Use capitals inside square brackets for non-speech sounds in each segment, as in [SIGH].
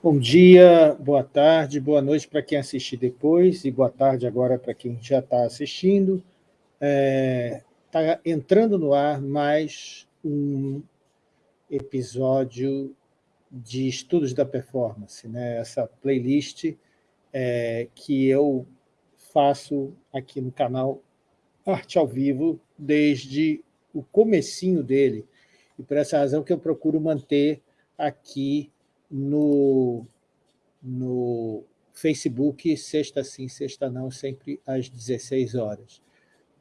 Bom dia, boa tarde, boa noite para quem assistir depois e boa tarde agora para quem já está assistindo. Está é, tá entrando no ar mais um episódio de estudos da performance, né? essa playlist é, que eu faço aqui no canal Arte ao Vivo desde o comecinho dele, e por essa razão que eu procuro manter aqui no, no Facebook, sexta sim, sexta não, sempre às 16 horas.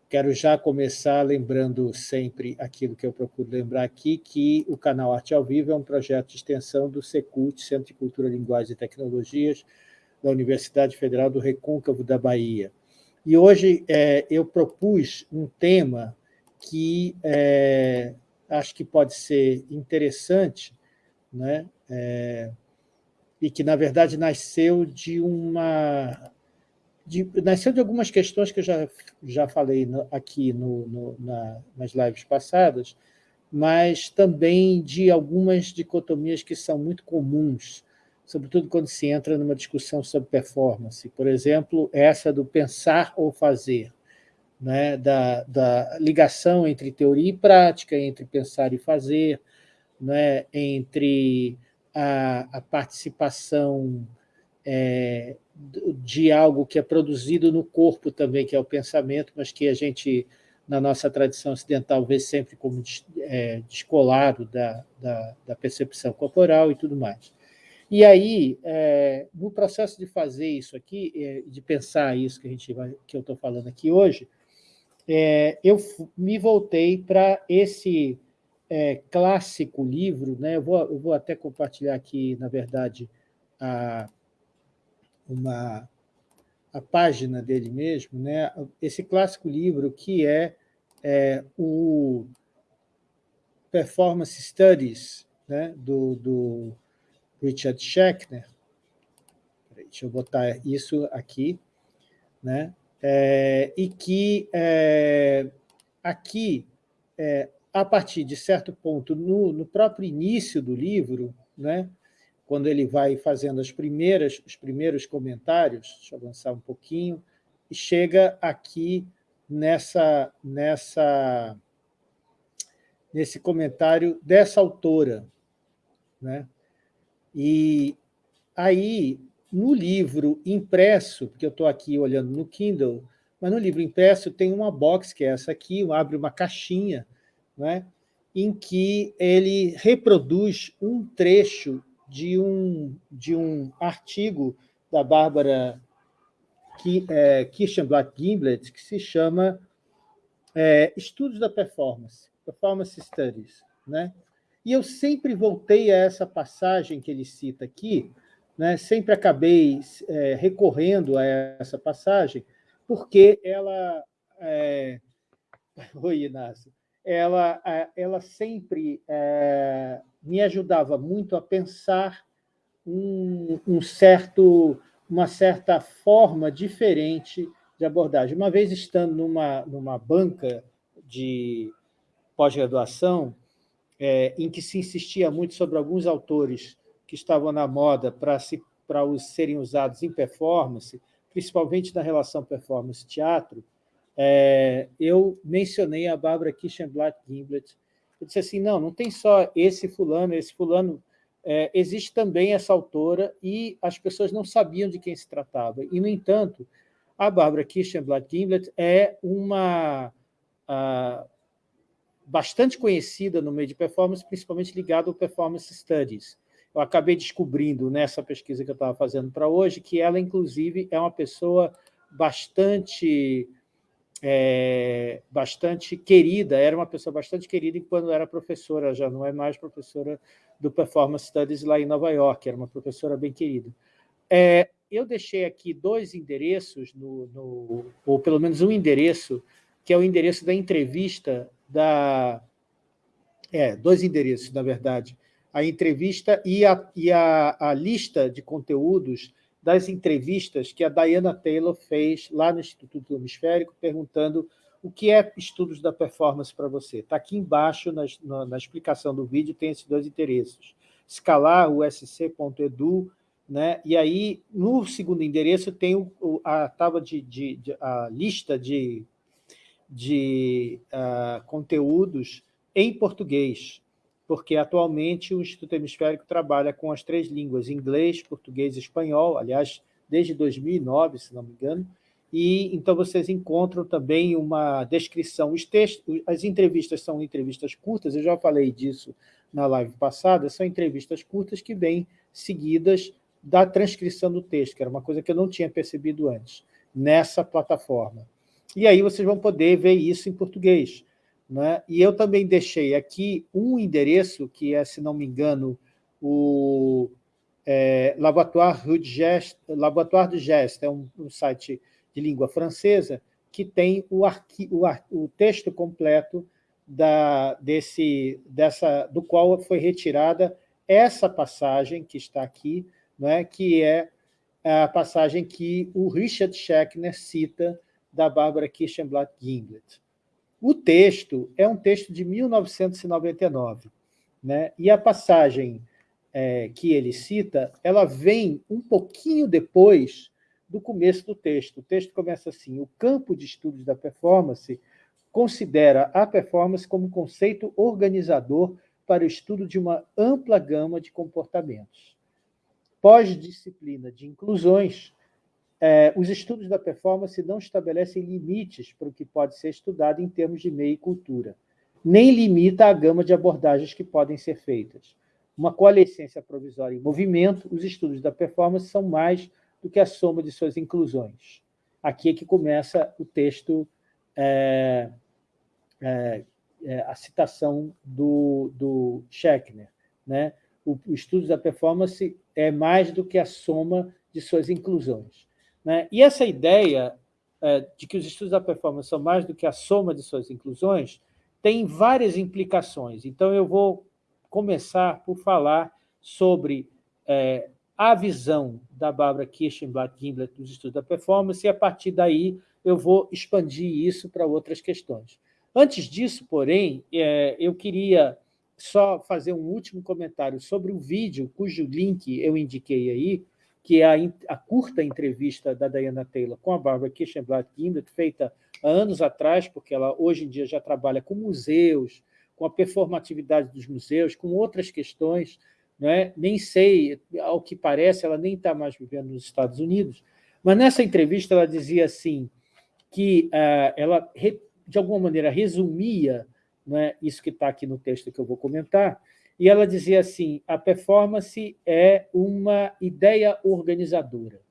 Quero já começar lembrando sempre aquilo que eu procuro lembrar aqui, que o canal Arte ao Vivo é um projeto de extensão do Secult, Centro de Cultura, Linguagem e Tecnologias, da Universidade Federal do Recôncavo da Bahia. E hoje é, eu propus um tema que é, acho que pode ser interessante, né? É, e que, na verdade, nasceu de uma... De, nasceu de algumas questões que eu já, já falei no, aqui no, no, na, nas lives passadas, mas também de algumas dicotomias que são muito comuns, sobretudo quando se entra numa discussão sobre performance. Por exemplo, essa do pensar ou fazer, né? da, da ligação entre teoria e prática, entre pensar e fazer, né? entre a, a participação é, de algo que é produzido no corpo também, que é o pensamento, mas que a gente, na nossa tradição ocidental, vê sempre como é, descolado da, da, da, percepção corporal e tudo mais. E aí, é, no processo de fazer isso aqui, é, de pensar isso que, a gente vai, que eu estou falando aqui hoje, é, eu me voltei para esse é, clássico livro, né? eu, vou, eu vou até compartilhar aqui, na verdade, a, uma, a página dele mesmo, né? esse clássico livro que é, é o Performance Studies, né? do, do Richard Schechner. Deixa eu botar isso aqui. Né? É, e que é, aqui é, a partir de certo ponto, no, no próprio início do livro, né, quando ele vai fazendo as primeiras, os primeiros comentários, deixa eu avançar um pouquinho, e chega aqui nessa, nessa, nesse comentário dessa autora. Né? E aí, no livro impresso, porque eu estou aqui olhando no Kindle, mas no livro impresso tem uma box, que é essa aqui, abre uma caixinha, né, em que ele reproduz um trecho de um, de um artigo da Bárbara é, Kirchenblatt-Gimblet, que se chama é, Estudos da Performance, Performance Studies. Né? E eu sempre voltei a essa passagem que ele cita aqui, né? sempre acabei é, recorrendo a essa passagem, porque ela... É... [LAUGHS] Oi, Inácio ela, ela sempre é, me ajudava muito a pensar um, um certo, uma certa forma diferente de abordagem. Uma vez estando numa, numa banca de pós-graduação, é, em que se insistia muito sobre alguns autores que estavam na moda para se, os serem usados em performance, principalmente na relação performance-teatro, é, eu mencionei a Bárbara Kischenblatt-Gimblet. Eu disse assim, não, não tem só esse fulano, esse fulano, é, existe também essa autora e as pessoas não sabiam de quem se tratava. E, no entanto, a Bárbara Kischenblatt-Gimblet é uma a, bastante conhecida no meio de performance, principalmente ligada ao Performance Studies. Eu acabei descobrindo nessa pesquisa que eu estava fazendo para hoje que ela, inclusive, é uma pessoa bastante é, bastante querida, era uma pessoa bastante querida quando era professora, já não é mais professora do Performance Studies lá em Nova York, era uma professora bem querida. É, eu deixei aqui dois endereços, no, no, ou pelo menos um endereço, que é o endereço da entrevista da... É, dois endereços, na verdade. A entrevista e a, e a, a lista de conteúdos das entrevistas que a Diana Taylor fez lá no Instituto Hemisférico, perguntando o que é estudos da performance para você. Está aqui embaixo, na, na, na, explicação do vídeo, tem esses dois interesses. Escalar, usc.edu, Né? E aí, no segundo endereço, tem o, a tábua de, de, de, a lista de, de uh, conteúdos em português, porque atualmente o Instituto Hemisférico trabalha com as três línguas, inglês, português e espanhol, aliás, desde 2009, se não me engano, e então vocês encontram também uma descrição. Os textos, as entrevistas são entrevistas curtas, eu já falei disso na live passada, são entrevistas curtas que vêm seguidas da transcrição do texto, que era uma coisa que eu não tinha percebido antes, nessa plataforma. E aí vocês vão poder ver isso em português. Né? E eu também deixei aqui um endereço, que é, se não me engano, o é, Laboratoire, de Geste, de Geste, é um, um, site de língua francesa, que tem o, arqui, o, o texto completo da, desse, dessa, do qual foi retirada essa passagem que está aqui, né, que é a passagem que o Richard Schechner cita da Bárbara Kirchenblatt Ginglet. O texto é um texto de 1999, né? e a passagem é, que ele cita, ela vem um pouquinho depois do começo do texto. O texto começa assim, o campo de estudos da performance considera a performance como conceito organizador para o estudo de uma ampla gama de comportamentos. Pós-disciplina de inclusões, é, os estudos da performance não estabelecem limites para o que pode ser estudado em termos de meio e cultura, nem limita a gama de abordagens que podem ser feitas. Uma coalescência provisória em movimento, os estudos da performance são mais do que a soma de suas inclusões. Aqui é que começa o texto, é, é, é a citação do, do Schechner. Né? O, o estudo da performance é mais do que a soma de suas inclusões. Né? E essa ideia é, de que os estudos da performance são mais do que a soma de suas inclusões tem várias implicações. Então, eu vou começar por falar sobre é, a visão da Barbara Kirchenblatt Gimblet dos estudos da performance, e a partir daí eu vou expandir isso para outras questões. Antes disso, porém, é, eu queria só fazer um último comentário sobre o vídeo, cujo link eu indiquei aí, que é a, a, curta entrevista da Diana Taylor com a Barbara Kirchenblatt Gimlet, feita há anos atrás, porque ela hoje em dia já trabalha com museus, com a performatividade dos museus, com outras questões, né? nem sei, ao que parece, ela nem está mais vivendo nos Estados Unidos, mas nessa entrevista ela dizia assim, que uh, ela, de alguma maneira, resumia né, isso que está aqui no texto que eu vou comentar, e ela dizia assim, a performance é uma ideia organizadora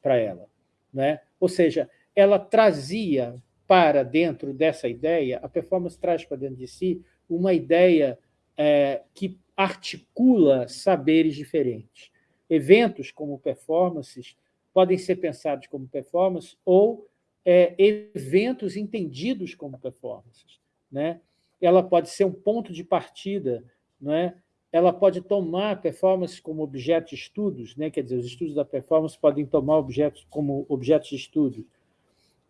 para ela. Né? Ou seja, ela trazia para dentro dessa ideia, a performance traz para dentro de si uma ideia é, que articula saberes diferentes. Eventos como performances podem ser pensados como performance ou é, eventos entendidos como performances. Né? Ela pode ser um ponto de partida não é? ela pode tomar performance como objeto de estudos, né? quer dizer, os estudos da performance podem tomar objetos como objetos de estudos,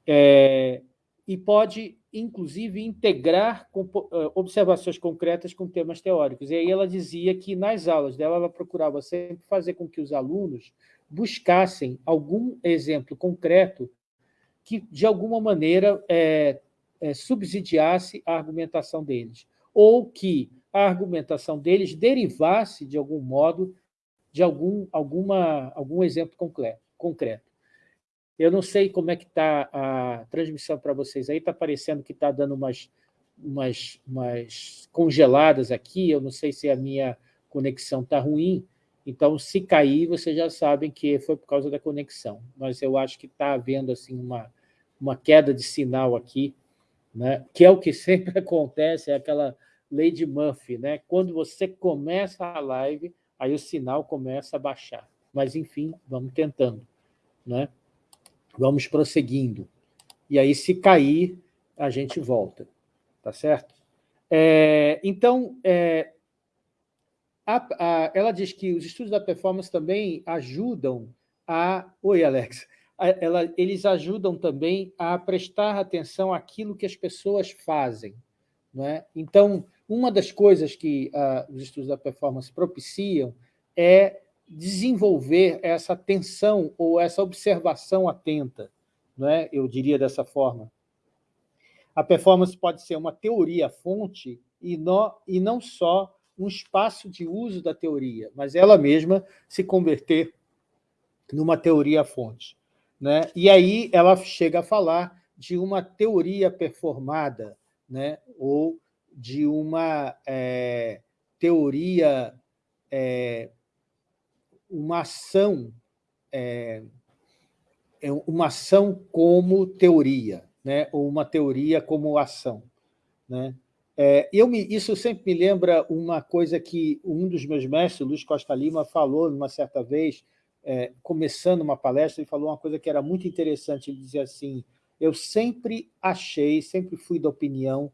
é, e pode, inclusive, integrar é, observações concretas com temas teóricos. E aí ela dizia que, nas aulas dela, ela procurava sempre fazer com que os alunos buscassem algum exemplo concreto que, de alguma maneira, é, é, subsidiasse a argumentação deles, ou que a argumentação deles derivasse, de algum modo, de algum, alguma, algum exemplo concreto. Eu não sei como é que está a transmissão para vocês aí, está parecendo que está dando umas, umas, umas congeladas aqui, eu não sei se a minha conexão está ruim, então, se cair, vocês já sabem que foi por causa da conexão. Mas eu acho que está havendo assim, uma, uma queda de sinal aqui, né? que é o que [LAUGHS] sempre acontece, é aquela Lady Murphy, né? Quando você começa a live, aí o sinal começa a baixar. Mas, enfim, vamos tentando, né? Vamos prosseguindo. E aí, se cair, a gente volta, tá certo? É, então, é, a, a, ela diz que os estudos da performance também ajudam a... Oi, Alex. Ela, eles ajudam também a prestar atenção àquilo que as pessoas fazem. Não é? Então, uma das coisas que uh, os estudos da performance propiciam é desenvolver essa atenção ou essa observação atenta, não é? eu diria dessa forma. A performance pode ser uma teoria-fonte e, e não só um espaço de uso da teoria, mas ela mesma se converter numa teoria-fonte. Né? E aí ela chega a falar de uma teoria performada, né? ou de uma é, teoria, é, uma ação, é, é, uma ação como teoria, né? ou uma teoria como ação. Né? É, eu me, isso sempre me lembra uma coisa que um dos meus mestres, Luiz Costa Lima, falou numa certa vez, é, começando uma palestra, ele falou uma coisa que era muito interessante, ele dizia assim, eu sempre achei, sempre fui da opinião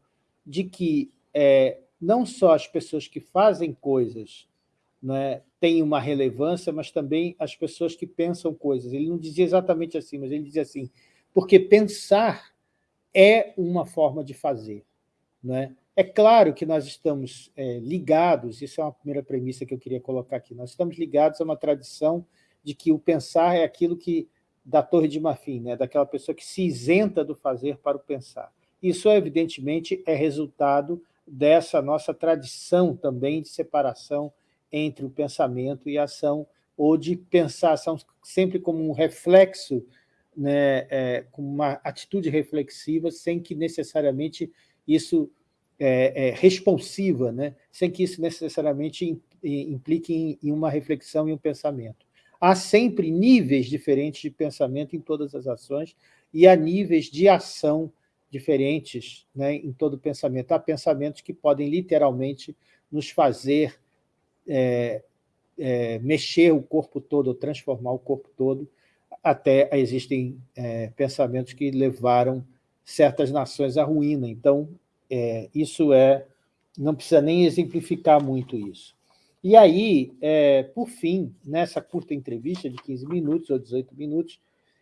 de que é, não só as pessoas que fazem coisas né, têm uma relevância, mas também as pessoas que pensam coisas. Ele não dizia exatamente assim, mas ele dizia assim, porque pensar é uma forma de fazer. Né? É claro que nós estamos é, ligados, isso é uma primeira premissa que eu queria colocar aqui, nós estamos ligados a uma tradição de que o pensar é aquilo que da Torre de Marfim, né? daquela pessoa que se isenta do fazer para o pensar. Isso, evidentemente, é resultado dessa nossa tradição também de separação entre o pensamento e a ação, ou de pensar ação sempre como um reflexo, né, é, com uma atitude reflexiva, sem que necessariamente isso é, é responsiva, né, sem que isso necessariamente implique em, em uma reflexão e um pensamento. Há sempre níveis diferentes de pensamento em todas as ações e há níveis de ação diferentes né, em todo pensamento. Há pensamentos que podem literalmente nos fazer é, é, mexer o corpo todo, transformar o corpo todo, até existem é, pensamentos que levaram certas nações à ruína. Então, é, isso é... não precisa nem exemplificar muito isso. E aí, é, por fim, nessa curta entrevista de 15 minutos ou 18 minutos,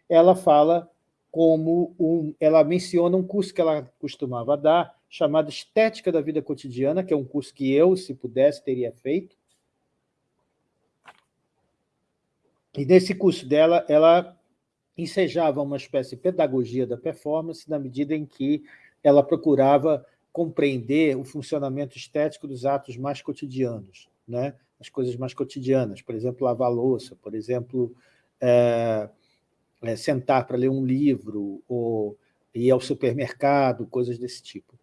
ela fala como um, ela menciona um curso que ela costumava dar, chamado Estética da Vida Cotidiana, que é um curso que eu, se pudesse, teria feito. E nesse curso dela, ela ensejava uma espécie de pedagogia da performance, na medida em que ela procurava compreender o funcionamento estético dos atos mais cotidianos né? as coisas mais cotidianas, por exemplo, lavar louça, por exemplo, é, é, sentar para ler um livro, ou ir ao supermercado, coisas desse tipo.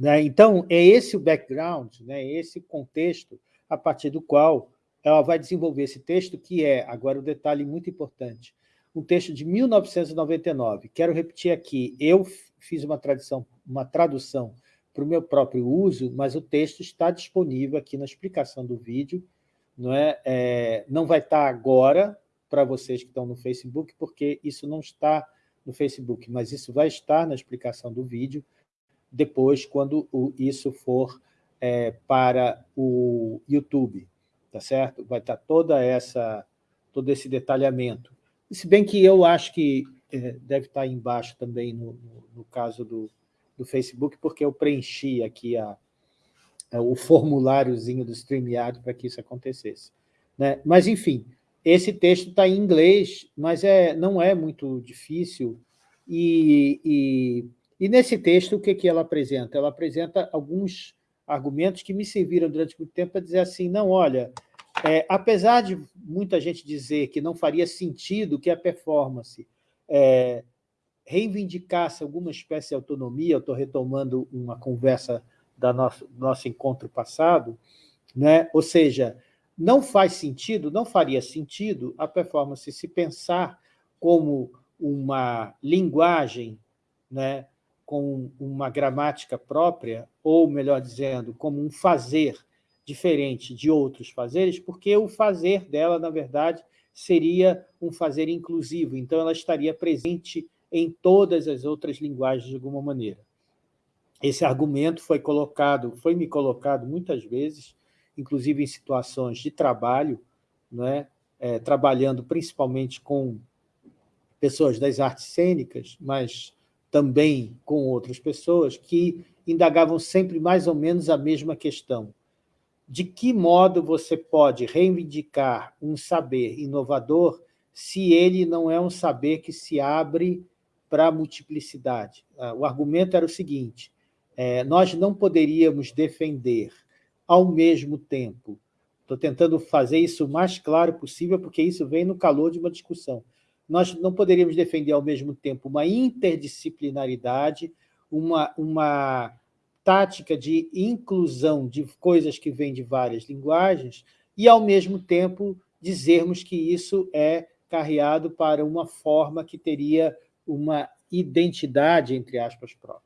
Né? Então, é esse o background, né? esse contexto a partir do qual ela vai desenvolver esse texto, que é, agora o um detalhe muito importante, um texto de 1999. Quero repetir aqui, eu fiz uma, tradição, uma tradução para o meu próprio uso, mas o texto está disponível aqui na explicação do vídeo, não, é? é não vai estar agora para vocês que estão no Facebook, porque isso não está no Facebook, mas isso vai estar na explicação do vídeo depois, quando o, isso for é, para o YouTube, tá certo? Vai estar toda essa, todo esse detalhamento. Se bem que eu acho que é, deve estar embaixo também, no, no, no caso do, do Facebook, porque eu preenchi aqui a, a, o formuláriozinho do StreamYard para que isso acontecesse. Né? Mas, enfim, esse texto está em inglês, mas é, não é muito difícil. E, e, e nesse texto, o que, que ela apresenta? Ela apresenta alguns argumentos que me serviram durante muito tempo para dizer assim, não, olha, é, apesar de muita gente dizer que não faria sentido que a performance é, reivindicasse alguma espécie de autonomia, eu estou retomando uma conversa da nosso, do nosso encontro passado, né? ou seja, não faz sentido, não faria sentido a performance se pensar como uma linguagem né, com uma gramática própria, ou, melhor dizendo, como um fazer diferente de outros fazeres, porque o fazer dela, na verdade, seria um fazer inclusivo, então ela estaria presente em todas as outras linguagens de alguma maneira. Esse argumento foi colocado, foi me colocado muitas vezes, inclusive em situações de trabalho, né, é, trabalhando principalmente com pessoas das artes cênicas, mas também com outras pessoas, que indagavam sempre mais ou menos a mesma questão. de que modo você pode reivindicar um saber inovador se ele não é um saber que se abre para a multiplicidade? Ah, o argumento era o seguinte, é, nós não poderíamos defender ao mesmo tempo, estou tentando fazer isso o mais claro possível, porque isso vem no calor de uma discussão, nós não poderíamos defender ao mesmo tempo uma interdisciplinaridade, uma, uma tática de inclusão de coisas que vêm de várias linguagens e, ao mesmo tempo, dizermos que isso é carreado para uma forma que teria uma identidade, entre aspas, própria.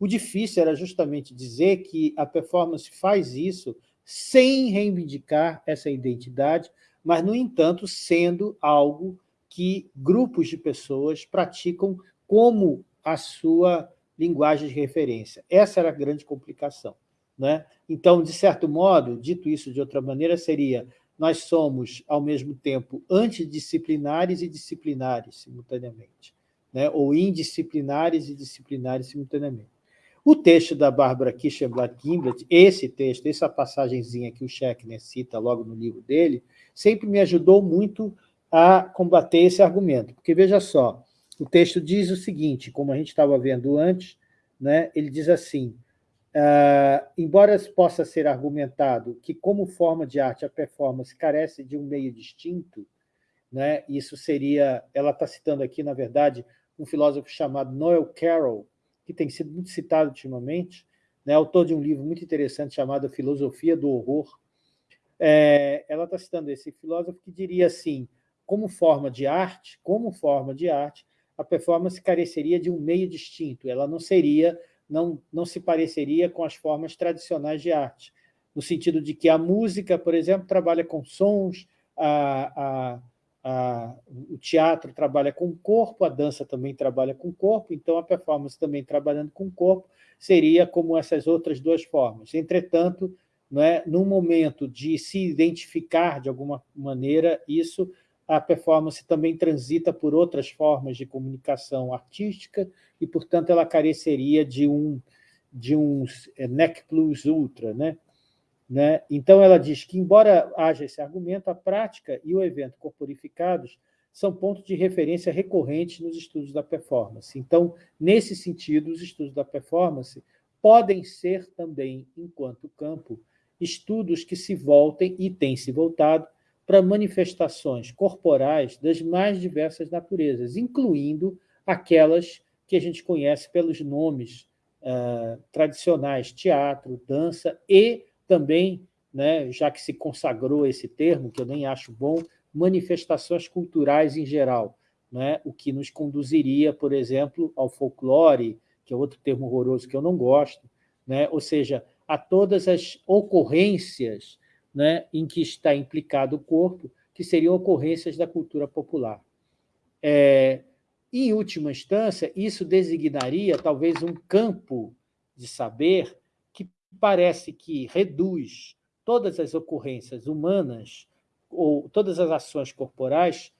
O difícil era justamente dizer que a performance faz isso sem reivindicar essa identidade, mas, no entanto, sendo algo que grupos de pessoas praticam como a sua linguagem de referência. Essa era a grande complicação. Né? Então, de certo modo, dito isso de outra maneira, seria nós somos, ao mesmo tempo, antidisciplinares e disciplinares simultaneamente, né? ou indisciplinares e disciplinares simultaneamente. O texto da Bárbara Kischenblatt-Gimblet, esse texto, essa passagenzinha que o Schechner cita logo no livro dele, sempre me ajudou muito a combater esse argumento. Porque, veja só, o texto diz o seguinte, como a gente estava vendo antes, né, ele diz assim, uh, embora possa ser argumentado que, como forma de arte, a performance carece de um meio distinto, né, isso seria, ela está citando aqui, na verdade, um filósofo chamado Noel Carroll, que tem sido muito citado ultimamente, né, autor de um livro muito interessante chamado Filosofia do Horror. É, ela está citando esse filósofo que diria assim, como forma de arte, como forma de arte, a performance careceria de um meio distinto, ela não seria, não, não se pareceria com as formas tradicionais de arte, no sentido de que a música, por exemplo, trabalha com sons, a, a, a, o teatro trabalha com o corpo, a dança também trabalha com o corpo, então a performance também trabalhando com o corpo seria como essas outras duas formas. Entretanto, é, num momento de se identificar de alguma maneira, isso a performance também transita por outras formas de comunicação artística e, portanto, ela careceria de um, de um é, nec plus ultra. Né? Né? Então, ela diz que, embora haja esse argumento, a prática e o evento corporificados são pontos de referência recorrentes nos estudos da performance. Então, nesse sentido, os estudos da performance podem ser também, enquanto campo, estudos que se voltem, e têm se voltado, para manifestações corporais das mais diversas naturezas, incluindo aquelas que a gente conhece pelos nomes uh, tradicionais, teatro, dança, e também, né, já que se consagrou esse termo, que eu nem acho bom, manifestações culturais em geral, né, o que nos conduziria, por exemplo, ao folclore, que é outro termo horroroso que eu não gosto, né, ou seja, a todas as ocorrências né, em que está implicado o corpo, que seriam ocorrências da cultura popular. É, em última instância, isso designaria talvez um campo de saber parece que reduz todas as ocorrências humanas ou todas as ações corporais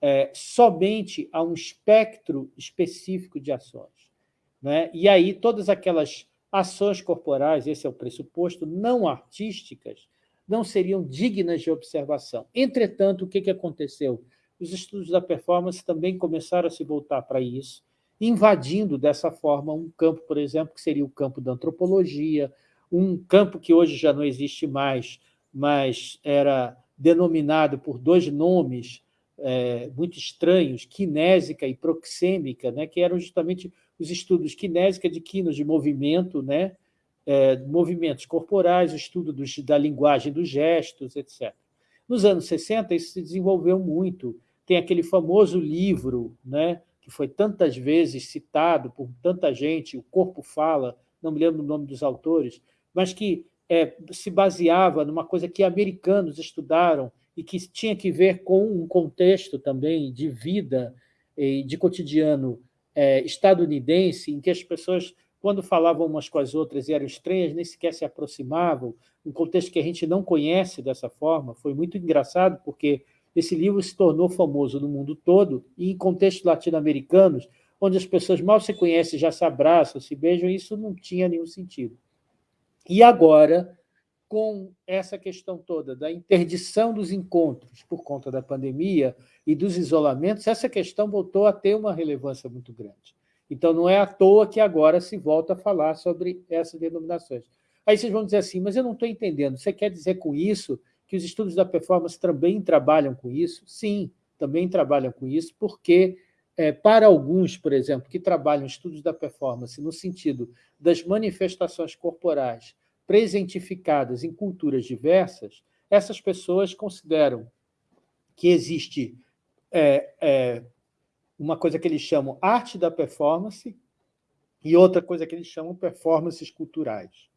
é, somente a um espectro específico de ações. Né? E aí todas aquelas ações corporais, esse é o pressuposto, não artísticas, não seriam dignas de observação. Entretanto, o que aconteceu? Os estudos da performance também começaram a se voltar para isso, invadindo dessa forma um campo, por exemplo, que seria o campo da antropologia, um campo que hoje já não existe mais, mas era denominado por dois nomes é, muito estranhos, kinésica e proxêmica, né, que eram justamente os estudos kinésica de quinos de movimento, né, é, movimentos corporais, o estudo dos, da linguagem dos gestos, etc. Nos anos 60, isso se desenvolveu muito. Tem aquele famoso livro, né, que foi tantas vezes citado por tanta gente, O Corpo Fala, não me lembro o nome dos autores, mas que é, se baseava numa coisa que americanos estudaram e que tinha que ver com um contexto também de vida e de cotidiano é, estadunidense, em que as pessoas quando falavam umas com as outras e eram estranhas, nem sequer se aproximavam, um contexto que a gente não conhece dessa forma. Foi muito engraçado, porque esse livro se tornou famoso no mundo todo, e em contextos latino-americanos, onde as pessoas mal se conhecem, já se abraçam, se beijam, isso não tinha nenhum sentido. E agora, com essa questão toda da interdição dos encontros por conta da pandemia e dos isolamentos, essa questão voltou a ter uma relevância muito grande. Então, não é à toa que agora se volta a falar sobre essas denominações. Aí vocês vão dizer assim, mas eu não estou entendendo, você quer dizer com isso que os estudos da performance também trabalham com isso? Sim, também trabalham com isso, porque é, para alguns, por exemplo, que trabalham estudos da performance no sentido das manifestações corporais presentificadas em culturas diversas, essas pessoas consideram que existe é, é, uma coisa que eles chamam arte da performance e outra coisa que eles chamam performances culturais.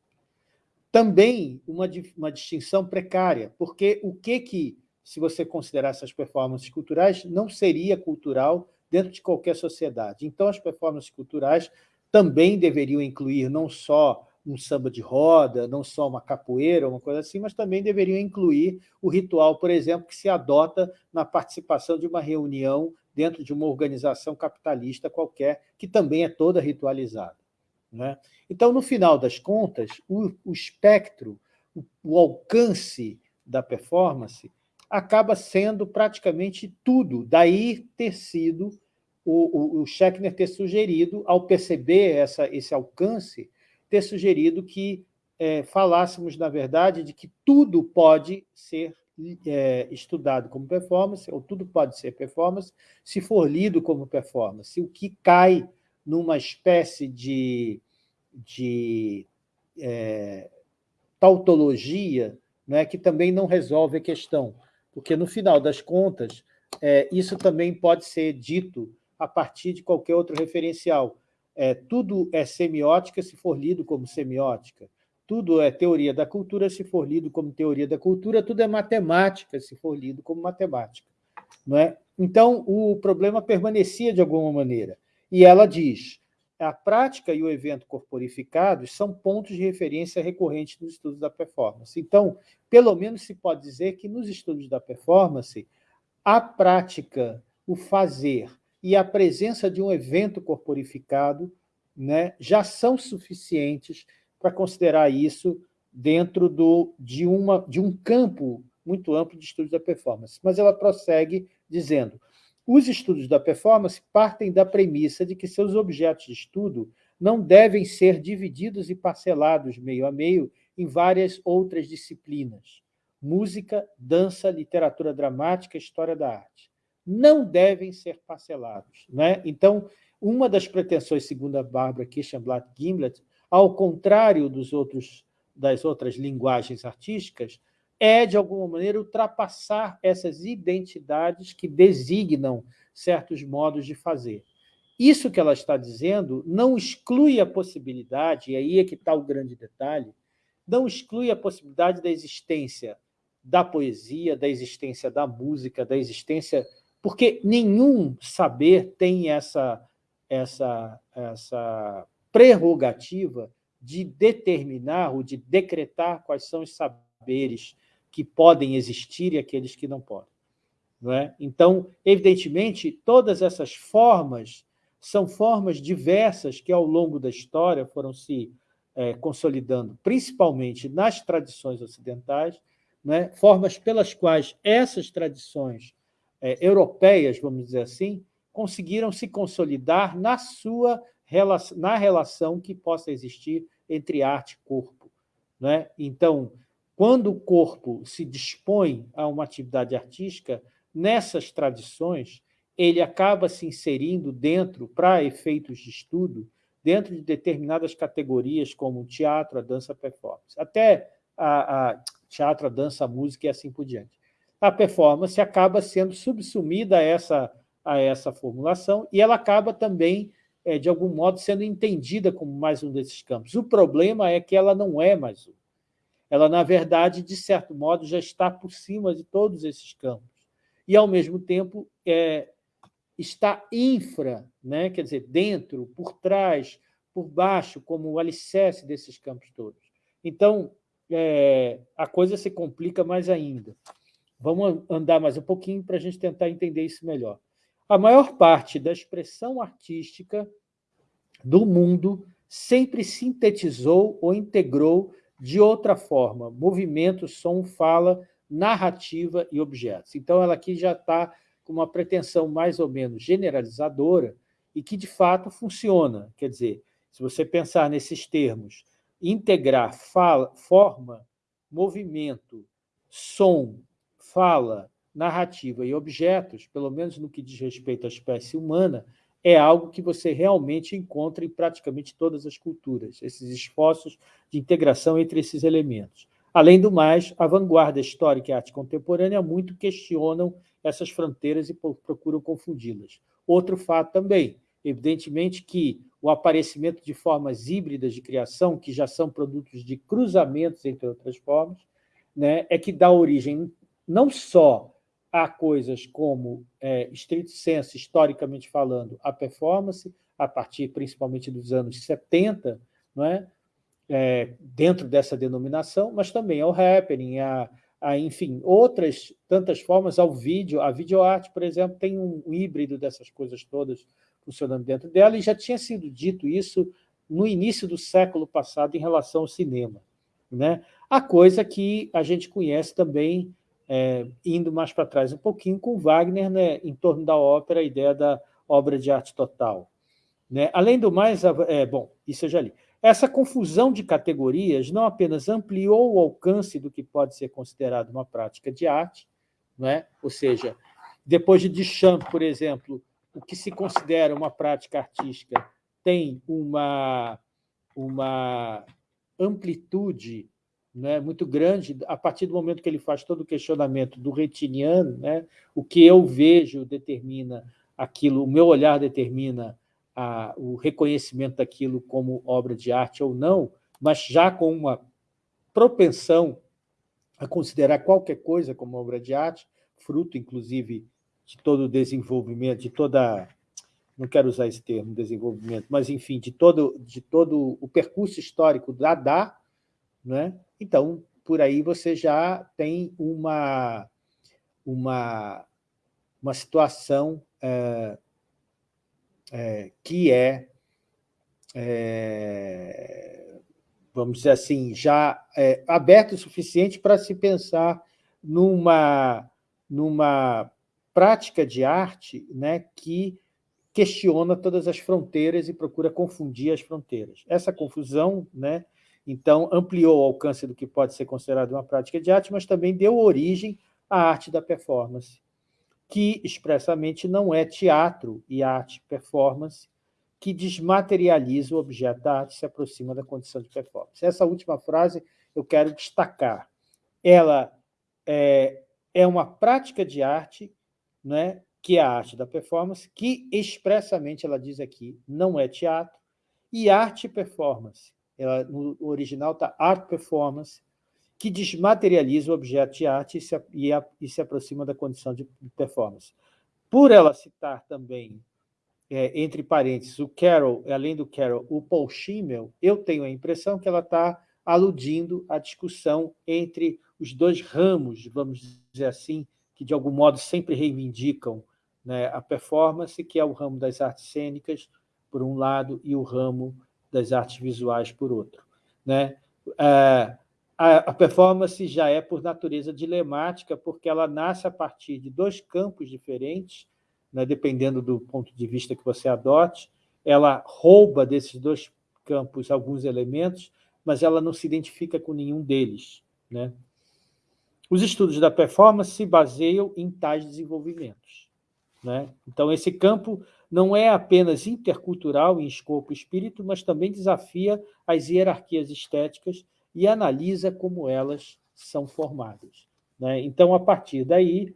Também uma, uma distinção precária, porque o que, que, se você considerar essas performances culturais, não seria cultural dentro de qualquer sociedade. Então, as performances culturais também deveriam incluir não só um samba de roda, não só uma capoeira, uma coisa assim, mas também deveriam incluir o ritual, por exemplo, que se adota na participação de uma reunião dentro de uma organização capitalista qualquer, que também é toda ritualizada. Né? Então, no final das contas, o, o espectro, o, o alcance da performance acaba sendo praticamente tudo. Daí ter sido o, o, o Schechner ter sugerido, ao perceber essa, esse alcance, ter sugerido que é, falássemos, na verdade, de que tudo pode ser é, estudado como performance, ou tudo pode ser performance, se for lido como performance. O que cai numa espécie de, de é, tautologia né, que também não resolve a questão, porque, no final das contas, é, isso também pode ser dito a partir de qualquer outro referencial. É, tudo é semiótica se for lido como semiótica tudo é teoria da cultura se for lido como teoria da cultura, tudo é matemática se for lido como matemática. Não é? Então, o problema permanecia de alguma maneira. E ela diz, a prática e o evento corporificados são pontos de referência recorrentes nos estudos da performance. Então, pelo menos se pode dizer que nos estudos da performance, a prática, o fazer e a presença de um evento corporificado né, já são suficientes para considerar isso dentro do, de, uma, de um campo muito amplo de estudos da performance. Mas ela prossegue dizendo, os estudos da performance partem da premissa de que seus objetos de estudo não devem ser divididos e parcelados meio a meio em várias outras disciplinas. Música, dança, literatura dramática, história da arte. Não devem ser parcelados. Né? Então, uma das pretensões, segundo a Bárbara Kirchenblatt-Gimlet, ao contrário dos outros, das outras linguagens artísticas, é, de alguma maneira, ultrapassar essas identidades que designam certos modos de fazer. Isso que ela está dizendo não exclui a possibilidade, e aí é que está o grande detalhe, não exclui a possibilidade da existência da poesia, da existência da música, da existência... Porque nenhum saber tem essa, essa, essa prerrogativa de determinar ou de decretar quais são os saberes que podem existir e aqueles que não podem. Não é? Então, evidentemente, todas essas formas são formas diversas que, ao longo da história, foram se é, consolidando, principalmente nas tradições ocidentais, é? formas pelas quais essas tradições é, europeias, vamos dizer assim, conseguiram se consolidar na sua na relação que possa existir entre arte e corpo. Né? Então, quando o corpo se dispõe a uma atividade artística, nessas tradições, ele acaba se inserindo dentro, para efeitos de estudo, dentro de determinadas categorias, como teatro, a dança, a performance. Até a, a teatro, a dança, a música e assim por diante. A performance acaba sendo subsumida a essa, a essa formulação e ela acaba também é, de algum modo, sendo entendida como mais um desses campos. O problema é que ela não é mais um. Ela, na verdade, de certo modo, já está por cima de todos esses campos. E, ao mesmo tempo, é, está infra, né? quer dizer, dentro, por trás, por baixo, como o alicerce desses campos todos. Então, é, a coisa se complica mais ainda. Vamos andar mais um pouquinho para a gente tentar entender isso melhor. A maior parte da expressão artística do mundo sempre sintetizou ou integrou de outra forma, movimento, som, fala, narrativa e objetos. Então, ela aqui já está com uma pretensão mais ou menos generalizadora e que, de fato, funciona. Quer dizer, se você pensar nesses termos, integrar fala, forma, movimento, som, fala, narrativa e objetos, pelo menos no que diz respeito à espécie humana, é algo que você realmente encontra em praticamente todas as culturas, esses esforços de integração entre esses elementos. Além do mais, a vanguarda histórica e a arte contemporânea muito questionam essas fronteiras e procuram confundi-las. Outro fato também, evidentemente que o aparecimento de formas híbridas de criação, que já são produtos de cruzamentos entre outras formas, né, é que dá origem não só a coisas como, é, estrito senso, historicamente falando, a performance, a partir principalmente dos anos 70, não é? é dentro dessa denominação, mas também ao happening, a, a, enfim, outras tantas formas, ao vídeo. A videoarte, por exemplo, tem um, um híbrido dessas coisas todas funcionando dentro dela, e já tinha sido dito isso no início do século passado em relação ao cinema. Né? A coisa que a gente conhece também é, indo mais para trás um pouquinho, com Wagner, né, em torno da ópera, a ideia da obra de arte total. Né? Além do mais, é, bom, isso eu já li. Essa confusão de categorias não apenas ampliou o alcance do que pode ser considerado uma prática de arte, né? ou seja, depois de Duchamp, por exemplo, o que se considera uma prática artística tem uma, uma amplitude né, muito grande, a partir do momento que ele faz todo o questionamento do retiniano, né, o que eu vejo determina aquilo, o meu olhar determina a, o reconhecimento daquilo como obra de arte ou não, mas já com uma propensão a considerar qualquer coisa como obra de arte, fruto, inclusive, de todo o desenvolvimento, de toda não quero usar esse termo, desenvolvimento, mas, enfim, de todo, de todo o percurso histórico da né? Então, por aí você já tem uma, uma, uma situação é, é, que é, é, vamos dizer assim, já é, aberta o suficiente para se pensar numa, numa prática de arte né, que questiona todas as fronteiras e procura confundir as fronteiras. Essa confusão né, então, ampliou o alcance do que pode ser considerado uma prática de arte, mas também deu origem à arte da performance, que expressamente não é teatro e arte performance, que desmaterializa o objeto da arte e se aproxima da condição de performance. Essa última frase eu quero destacar. Ela é, é uma prática de arte, né, que é a arte da performance, que expressamente ela diz aqui, não é teatro, e arte e performance, ela, no original está Art Performance, que desmaterializa o objeto de arte e se, e, a, e se aproxima da condição de performance. Por ela citar também, é, entre parênteses, o Carroll, além do Carroll, o Paul Schimmel, eu tenho a impressão que ela está aludindo à discussão entre os dois ramos, vamos dizer assim, que de algum modo sempre reivindicam né, a performance, que é o ramo das artes cênicas, por um lado, e o ramo das artes visuais, por outro. Né? A performance já é, por natureza, dilemática, porque ela nasce a partir de dois campos diferentes, né? dependendo do ponto de vista que você adote, ela rouba desses dois campos alguns elementos, mas ela não se identifica com nenhum deles. Né? Os estudos da performance se baseiam em tais desenvolvimentos. Né? Então, esse campo não é apenas intercultural em escopo espírito, mas também desafia as hierarquias estéticas e analisa como elas são formadas. Né? Então, a partir daí,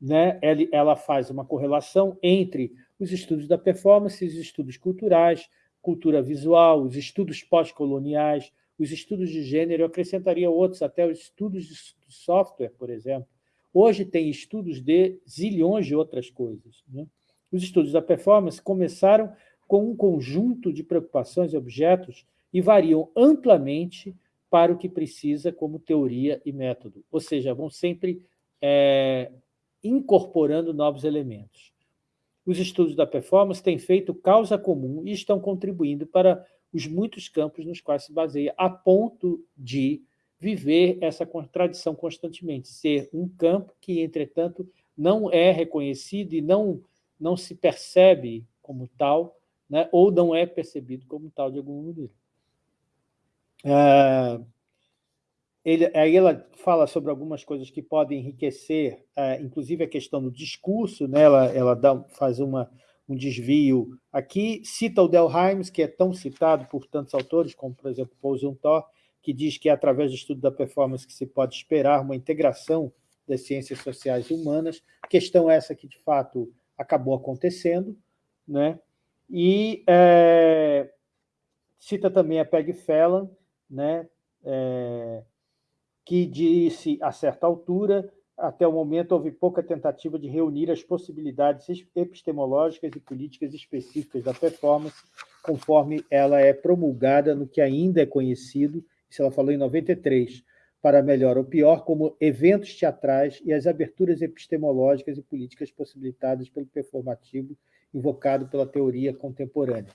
né, ela faz uma correlação entre os estudos da performance, os estudos culturais, cultura visual, os estudos pós-coloniais, os estudos de gênero, eu acrescentaria outros, até os estudos de software, por exemplo. Hoje tem estudos de zilhões de outras coisas. Né? Os estudos da performance começaram com um conjunto de preocupações e objetos e variam amplamente para o que precisa como teoria e método, ou seja, vão sempre é, incorporando novos elementos. Os estudos da performance têm feito causa comum e estão contribuindo para os muitos campos nos quais se baseia, a ponto de viver essa contradição constantemente, ser um campo que, entretanto, não é reconhecido e não, não se percebe como tal, né, ou não é percebido como tal de alguma maneira. Ah, ele, aí ela fala sobre algumas coisas que podem enriquecer, ah, inclusive a questão do discurso, né, ela, ela dá, faz uma, um desvio aqui, cita o Delheims, que é tão citado por tantos autores, como, por exemplo, Paul Zumthor, que diz que é através do estudo da performance que se pode esperar uma integração das ciências sociais e humanas, questão essa que, de fato, acabou acontecendo, né? e é, cita também a Peg Phelan, né? É, que disse, a certa altura, até o momento houve pouca tentativa de reunir as possibilidades epistemológicas e políticas específicas da performance, conforme ela é promulgada no que ainda é conhecido isso ela falou em 93, para melhor ou pior, como eventos teatrais e as aberturas epistemológicas e políticas possibilitadas pelo performativo invocado pela teoria contemporânea.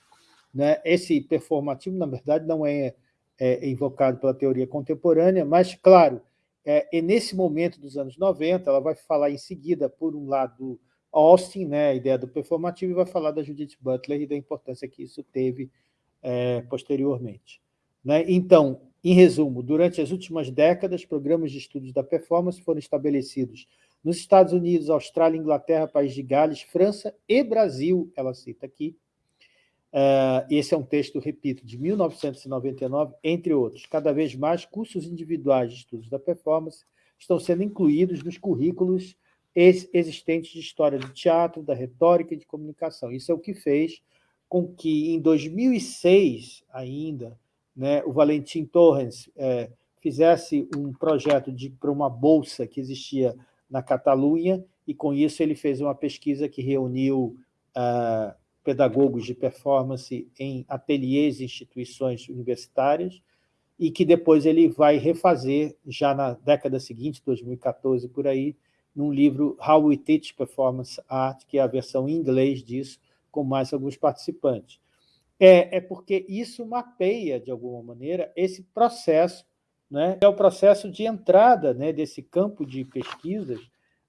Né? Esse performativo, na verdade, não é, é invocado pela teoria contemporânea, mas, claro, é, nesse momento dos anos 90, ela vai falar em seguida, por um lado, Austin, né, a ideia do performativo, e vai falar da Judith Butler e da importância que isso teve é, posteriormente. Né? Então, em resumo, durante as últimas décadas, programas de estudos da performance foram estabelecidos nos Estados Unidos, Austrália, Inglaterra, País de Gales, França e Brasil, ela cita aqui. Uh, esse é um texto, repito, de 1999, entre outros. Cada vez mais, cursos individuais de estudos da performance estão sendo incluídos nos currículos existentes de história do teatro, da retórica e de comunicação. Isso é o que fez com que, em 2006 ainda, né, o Valentim Torres é, fizesse um projeto para uma bolsa que existia na Catalunha, e com isso ele fez uma pesquisa que reuniu ah, pedagogos de performance em ateliês e instituições universitárias, e que depois ele vai refazer, já na década seguinte, 2014, por aí, num livro How We Teach Performance Art, que é a versão em inglês disso, com mais alguns participantes é, é porque isso mapeia, de alguma maneira, esse processo, né? é o processo de entrada né, desse campo de pesquisas,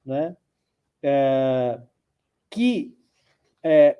né? É, que, é,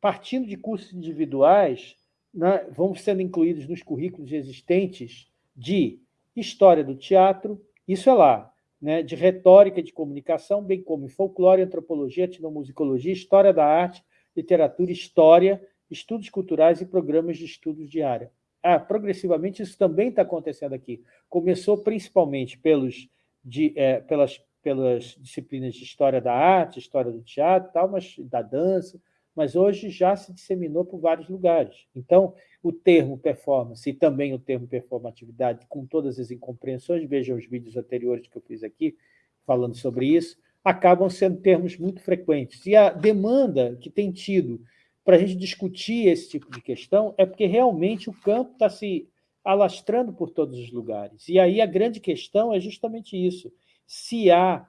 partindo de cursos individuais, né, vão sendo incluídos nos currículos existentes de história do teatro, isso é lá, né, de retórica de comunicação, bem como folclore, antropologia, etnomusicologia, história da arte, literatura, história estudos culturais e programas de estudos de área. Ah, progressivamente isso também está acontecendo aqui. Começou principalmente pelos, de, é, pelas, pelas disciplinas de história da arte, história do teatro, tal, mas da dança, mas hoje já se disseminou por vários lugares. Então, o termo performance e também o termo performatividade, com todas as incompreensões, vejam os vídeos anteriores que eu fiz aqui, falando sobre isso, acabam sendo termos muito frequentes. E a demanda que tem tido para a gente discutir esse tipo de questão é porque realmente o campo está se alastrando por todos os lugares. E aí a grande questão é justamente isso. Se há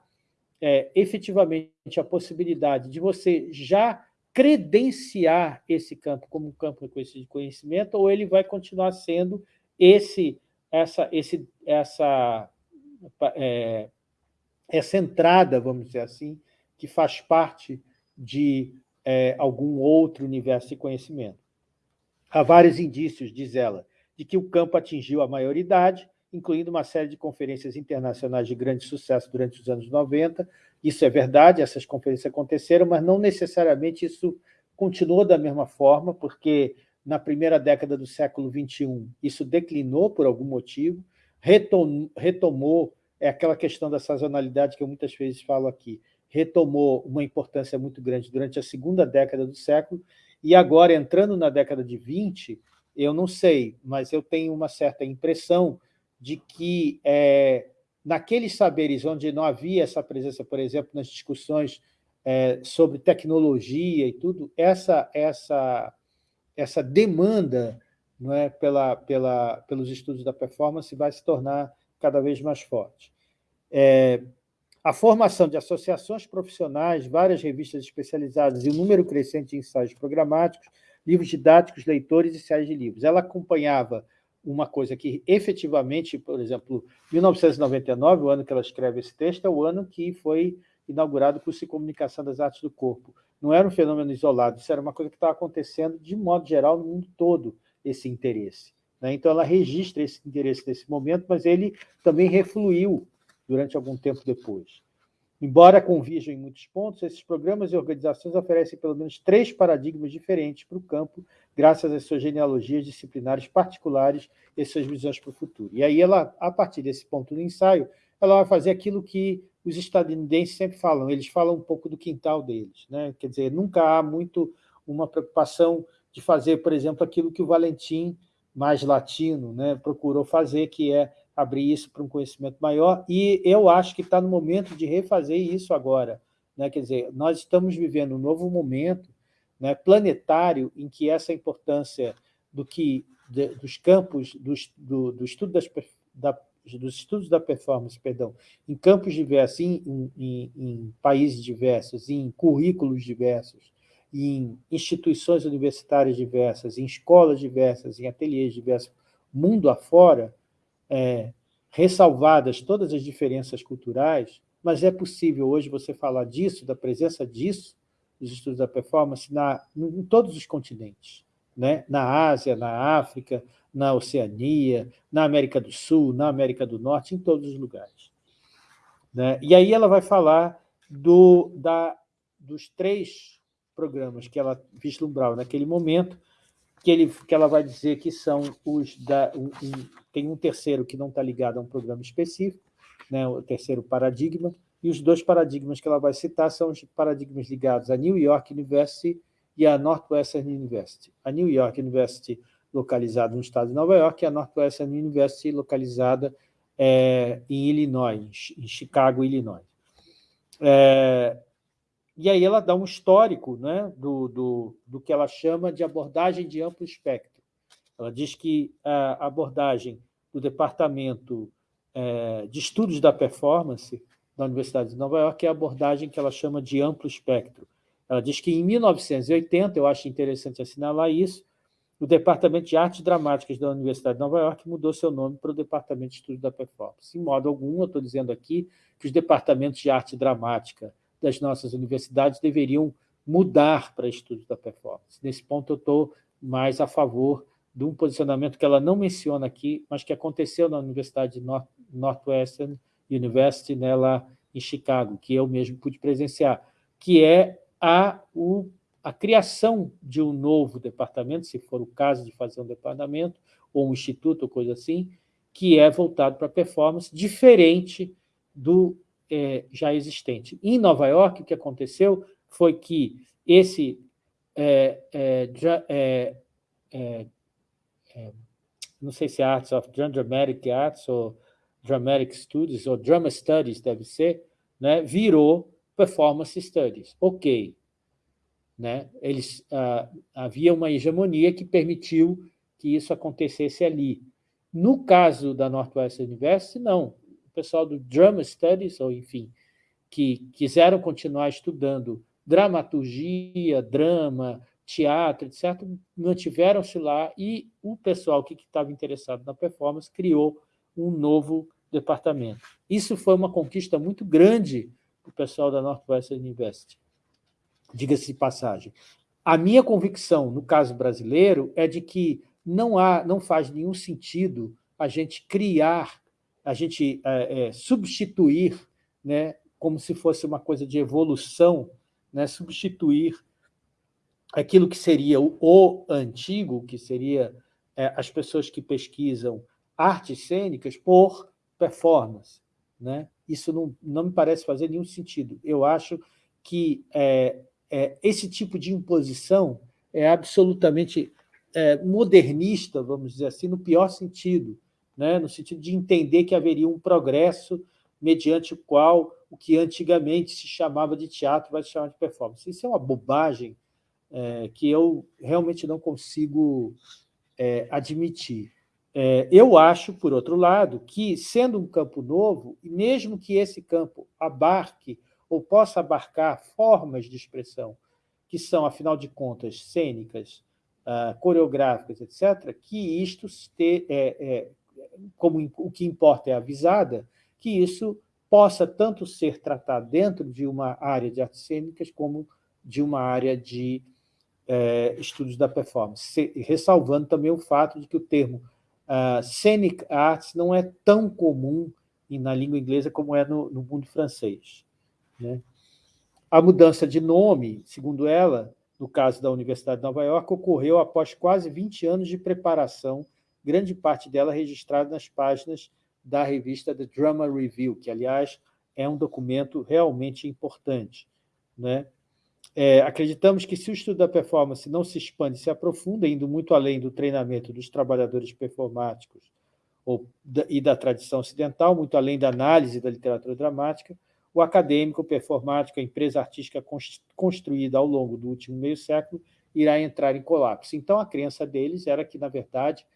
é, efetivamente a possibilidade de você já credenciar esse campo como um campo de conhecimento, ou ele vai continuar sendo esse, essa, esse, essa, é, essa entrada, vamos dizer assim, que faz parte de é, algum outro universo de conhecimento. Há vários indícios, diz ela, de que o campo atingiu a maioridade, incluindo uma série de conferências internacionais de grande sucesso durante os anos 90. Isso é verdade, essas conferências aconteceram, mas não necessariamente isso continuou da mesma forma, porque na primeira década do século XXI isso declinou por algum motivo, retomou, é aquela questão da sazonalidade que eu muitas vezes falo aqui, retomou uma importância muito grande durante a segunda década do século, e agora, entrando na década de 20, eu não sei, mas eu tenho uma certa impressão de que é, naqueles saberes onde não havia essa presença, por exemplo, nas discussões é, sobre tecnologia e tudo, essa, essa, essa demanda não é, pela, pela, pelos estudos da performance vai se tornar cada vez mais forte. É, a formação de associações profissionais, várias revistas especializadas e um número crescente de ensaios programáticos livros didáticos, leitores e séries de livros. Ela acompanhava uma coisa que efetivamente, por exemplo, 1999, o ano que ela escreve esse texto, é o ano que foi inaugurado o curso de comunicação das artes do corpo. Não era um fenômeno isolado, isso era uma coisa que estava acontecendo de modo geral no mundo todo, esse interesse. Né? Então, ela registra esse interesse nesse momento, mas ele também refluiu durante algum tempo depois. Embora convirjam em muitos pontos, esses programas e organizações oferecem pelo menos três paradigmas diferentes para o campo, graças às suas genealogias disciplinares particulares e suas visões para o futuro. E aí, ela, a partir desse ponto do ensaio, ela vai fazer aquilo que os estadunidenses sempre falam, eles falam um pouco do quintal deles. Né? Quer dizer, nunca há muito uma preocupação de fazer, por exemplo, aquilo que o Valentim, mais latino, né, procurou fazer, que é abrir isso para um conhecimento maior, e eu acho que está no momento de refazer isso agora. Né? Quer dizer, nós estamos vivendo um novo momento né, planetário em que essa importância do que de, dos campos do, do, do estudo das, da, dos estudos da performance, perdão, em campos diversos, em, em, em países diversos, em currículos diversos, em instituições universitárias diversas, em escolas diversas, em ateliês diversos, mundo afora, é, ressalvadas todas as diferenças culturais, mas é possível hoje você falar disso, da presença disso, dos estudos da performance, na, em todos os continentes, né? na Ásia, na África, na Oceania, na América do Sul, na América do Norte, em todos os lugares. Né? E aí ela vai falar do, da, dos três programas que ela vislumbrava naquele momento, que, ele, que ela vai dizer que são os da... Um, tem um terceiro que não está ligado a um programa específico, né, o terceiro paradigma, e os dois paradigmas que ela vai citar são os paradigmas ligados à New York University e à Northwestern University. A New York University, localizada no estado de Nova York, e a Northwestern University, localizada é, em Illinois, em Chicago, Illinois. É, e aí ela dá um histórico né, do, do, do que ela chama de abordagem de amplo espectro. Ela diz que a abordagem do Departamento é, de Estudos da Performance da Universidade de Nova York é a abordagem que ela chama de amplo espectro. Ela diz que em 1980, eu acho interessante assinalar isso, o Departamento de Artes Dramáticas da Universidade de Nova York mudou seu nome para o Departamento de Estudos da Performance. Em modo algum, eu estou dizendo aqui que os departamentos de arte dramática das nossas universidades deveriam mudar para estudos da performance. Nesse ponto, eu estou mais a favor de um posicionamento que ela não menciona aqui, mas que aconteceu na Universidade de North, Northwestern University, né, lá em Chicago, que eu mesmo pude presenciar, que é a, o, a criação de um novo departamento, se for o caso de fazer um departamento, ou um instituto, ou coisa assim, que é voltado para performance, diferente do é, já existente. Em Nova York, o que aconteceu foi que esse é, é, é, é, é não sei se é Arts of Dramatic Arts ou Dramatic Studies, ou Drama Studies deve ser, né, virou Performance Studies. Ok. Né? Eles, ah, havia uma hegemonia que permitiu que isso acontecesse ali. No caso da Northwestern University, não pessoal do Drama Studies, ou enfim, que quiseram continuar estudando dramaturgia, drama, teatro, etc., mantiveram-se lá e o pessoal que estava interessado na performance criou um novo departamento. Isso foi uma conquista muito grande para o pessoal da Northwestern University, diga-se de passagem. A minha convicção, no caso brasileiro, é de que não, há, não faz nenhum sentido a gente criar a gente é, é, substituir, né, como se fosse uma coisa de evolução, né, substituir aquilo que seria o, o antigo, que seria é, as pessoas que pesquisam artes cênicas, por performance. Né? Isso não, não me parece fazer nenhum sentido. Eu acho que é, é, esse tipo de imposição é absolutamente é, modernista, vamos dizer assim, no pior sentido, né, no sentido de entender que haveria um progresso mediante o qual o que antigamente se chamava de teatro vai se chamar de performance. Isso é uma bobagem é, que eu realmente não consigo é, admitir. É, eu acho, por outro lado, que, sendo um campo novo, mesmo que esse campo abarque ou possa abarcar formas de expressão que são, afinal de contas, cênicas, uh, coreográficas, etc., que isto, te, é, é, como o que importa é avisada, que isso possa tanto ser tratado dentro de uma área de artes cênicas como de uma área de é, estudos da performance, ressalvando também o fato de que o termo uh, scenic arts não é tão comum na língua inglesa como é no, no mundo francês. Né? A mudança de nome, segundo ela, no caso da Universidade de Nova York, ocorreu após quase 20 anos de preparação, grande parte dela registrada nas páginas da revista The Drama Review, que, aliás, é um documento realmente importante. Né? É, acreditamos que se o estudo da performance não se expande e se aprofunda, indo muito além do treinamento dos trabalhadores performáticos ou, e da tradição ocidental, muito além da análise da literatura dramática, o acadêmico, o performático, a empresa artística construída ao longo do último meio século irá entrar em colapso. Então, a crença deles era que, na verdade,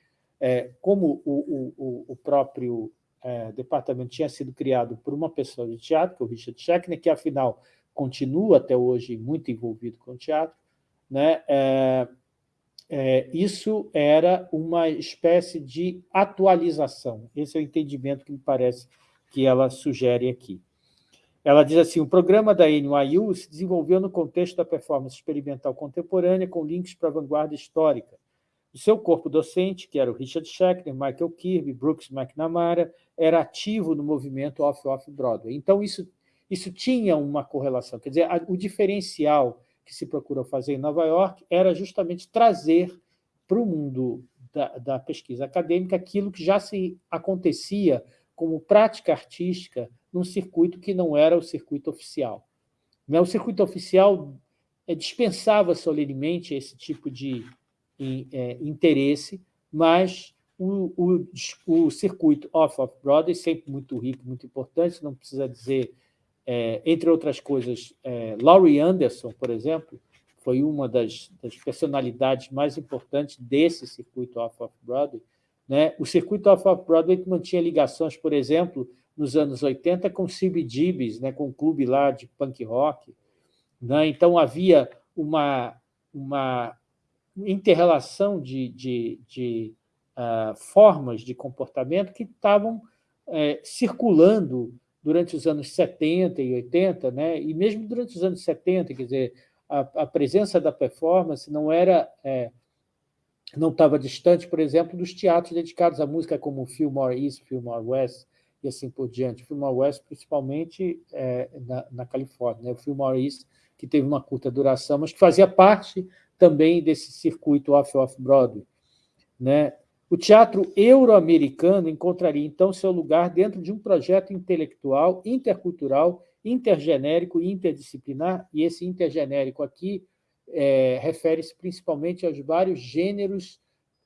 é, como o, o, o próprio é, departamento tinha sido criado por uma pessoa de teatro, que é o Richard Schechner, que, afinal, continua até hoje muito envolvido com o teatro, né? É, é, isso era uma espécie de atualização. Esse é o entendimento que me parece que ela sugere aqui. Ela diz assim, o programa da NYU se desenvolveu no contexto da performance experimental contemporânea com links para a vanguarda histórica. O seu corpo docente, que era o Richard Schechner, Michael Kirby, Brooks McNamara, era ativo no movimento Off-Off-Broadway. Então, isso isso tinha uma correlação. Quer dizer, o diferencial que se procurou fazer em Nova York era justamente trazer para o mundo da, da, pesquisa acadêmica aquilo que já se acontecia como prática artística num circuito que não era o circuito oficial. Né, o circuito oficial é, dispensava solenemente esse tipo de é, interesse, mas o, o, o circuito off-off-Broadway, sempre muito rico, muito importante, não precisa dizer é, entre outras coisas, é, Laurie Anderson, por exemplo, foi uma das, das personalidades mais importantes desse circuito off-off-Broadway. Né? O circuito off-off-Broadway mantinha ligações, por exemplo, nos anos 80 com CBGBs, né? com o clube lá de punk rock. Né? Então, havia uma, uma interrelação de, de, de uh, formas de comportamento que estavam uh, circulando durante os anos 70 e 80, né? e mesmo durante os anos 70, quer dizer, a, a presença da performance não era é, não estava distante, por exemplo, dos teatros dedicados à música, como Fillmore East, Fillmore West, e assim por diante. Fillmore West, principalmente é, na, na, Califórnia. Né? O Fillmore East, que teve uma curta duração, mas que fazia parte também desse circuito off-off-Broadway. Né? O teatro euro-americano encontraria, então, seu lugar dentro de um projeto intelectual, intercultural, intergenérico e interdisciplinar, e esse intergenérico aqui é, refere-se principalmente aos vários gêneros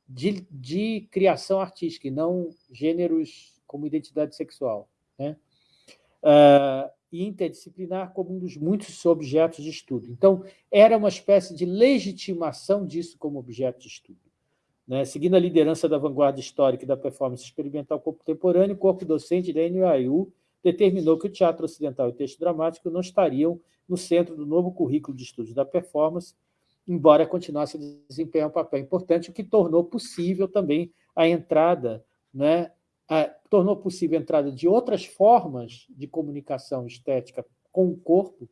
de, de, criação artística, e não gêneros como identidade sexual. Né? Uh, e interdisciplinar como um dos muitos objetos de estudo. Então, era uma espécie de legitimação disso como objeto de estudo. Né? Seguindo a liderança da vanguarda histórica e da performance experimental contemporânea, o corpo docente da NYU determinou que o teatro ocidental e o texto dramático não estariam no centro do novo currículo de estudos da performance, embora continuasse a desempenhar um papel importante, o que tornou possível também a entrada, né, a, tornou possível a entrada de outras formas de comunicação estética com o corpo,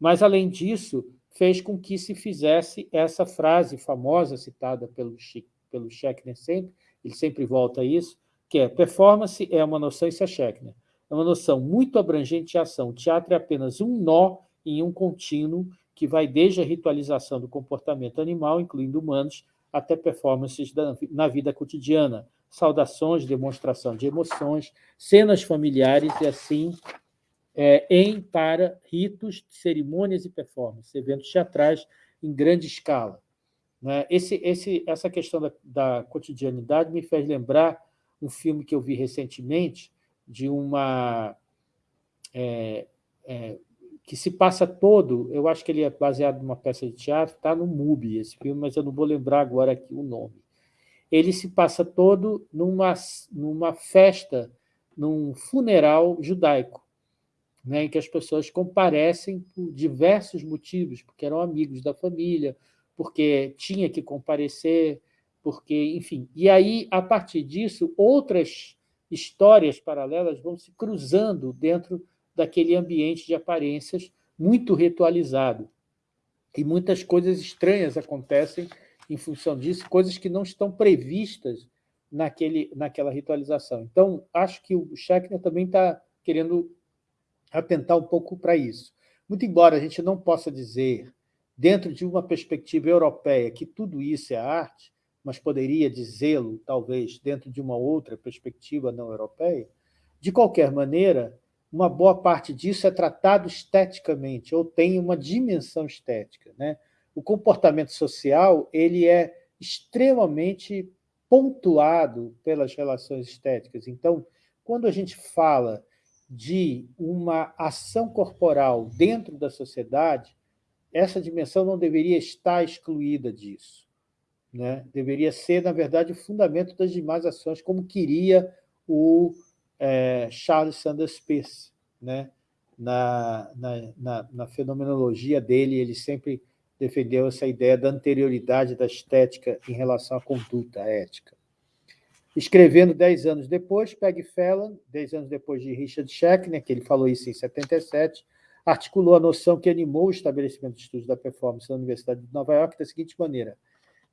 mas, além disso, fez com que se fizesse essa frase famosa citada pelo pelo Schechner sempre, ele sempre volta a isso, que é performance é uma noção, isso é Schechner, é uma noção muito abrangente de ação. O teatro é apenas um nó em um contínuo que vai desde a ritualização do comportamento animal, incluindo humanos, até performances na vida cotidiana, saudações, demonstração de emoções, cenas familiares e assim é, em para ritos, cerimônias e performances, eventos teatrais em grande escala. Né? Esse, esse, essa questão da, da, cotidianidade me fez lembrar um filme que eu vi recentemente, de uma... É, é, que se passa todo, eu acho que ele é baseado numa peça de teatro, está no MUBI esse filme, mas eu não vou lembrar agora aqui o nome. Ele se passa todo numa, numa festa, num funeral judaico, né, em que as pessoas comparecem por diversos motivos, porque eram amigos da família, porque tinha que comparecer, porque, enfim. E aí, a partir disso, outras histórias paralelas vão se cruzando dentro daquele ambiente de aparências muito ritualizado. E muitas coisas estranhas acontecem em função disso, coisas que não estão previstas naquele, naquela ritualização. Então, acho que o Schechner também está querendo atentar um pouco para isso. Muito embora a gente não possa dizer, dentro de uma perspectiva europeia, que tudo isso é arte, mas poderia dizê-lo, talvez, dentro de uma outra perspectiva não europeia, de qualquer maneira, uma boa parte disso é tratado esteticamente, ou tem uma dimensão estética. Né? O comportamento social ele é extremamente pontuado pelas relações estéticas. Então, quando a gente fala de uma ação corporal dentro da sociedade, essa dimensão não deveria estar excluída disso. Né? Deveria ser, na verdade, o fundamento das demais ações, como queria o é, Charles Sanders Peirce. Né? Na, na, na, na fenomenologia dele, ele sempre defendeu essa ideia da anterioridade da estética em relação à conduta ética. Escrevendo dez anos depois, Peg Fallon, dez anos depois de Richard Schechner, que ele falou isso em 77, articulou a noção que animou o estabelecimento de estudos da performance na Universidade de Nova York da seguinte maneira.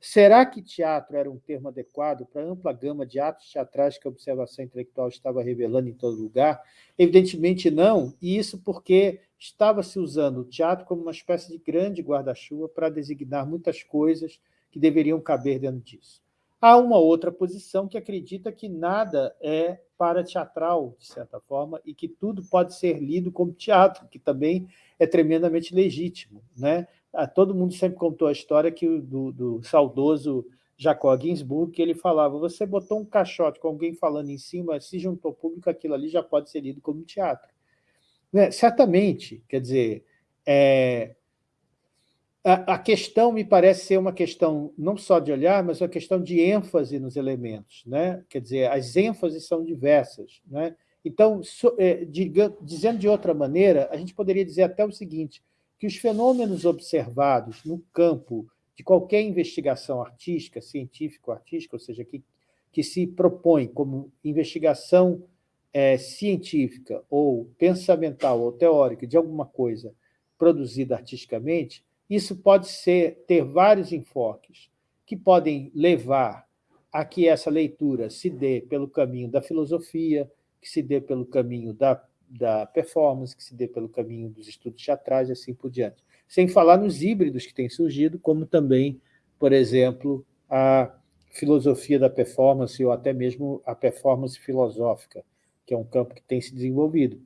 Será que teatro era um termo adequado para a ampla gama de atos teatrais que a observação intelectual estava revelando em todo lugar? Evidentemente não, e isso porque estava se usando o teatro como uma espécie de grande guarda-chuva para designar muitas coisas que deveriam caber dentro disso. Há uma outra posição que acredita que nada é para teatral, de certa forma, e que tudo pode ser lido como teatro, que também é tremendamente legítimo. Né? Ah, todo mundo sempre contou a história que do, do saudoso Jacob Ginsburg, que ele falava, você botou um caixote com alguém falando em cima, se juntou público, aquilo ali já pode ser lido como teatro. Né? Certamente, quer dizer, é, a, questão me parece ser uma questão não só de olhar, mas uma questão de ênfase nos elementos. Né? Quer dizer, as ênfases são diversas. Né? Então, so, é, diga, dizendo de outra maneira, a gente poderia dizer até o seguinte, que os fenômenos observados no campo de qualquer investigação artística, científico-artística, ou seja, que, que se propõe como investigação é, científica ou pensamental ou teórica de alguma coisa produzida artisticamente, isso pode ser ter vários enfoques que podem levar a que essa leitura se dê pelo caminho da filosofia, que se dê pelo caminho da, da performance, que se dê pelo caminho dos estudos teatrais e assim por diante. Sem falar nos híbridos que têm surgido, como também, por exemplo, a filosofia da performance ou até mesmo a performance filosófica, que é um campo que tem se desenvolvido.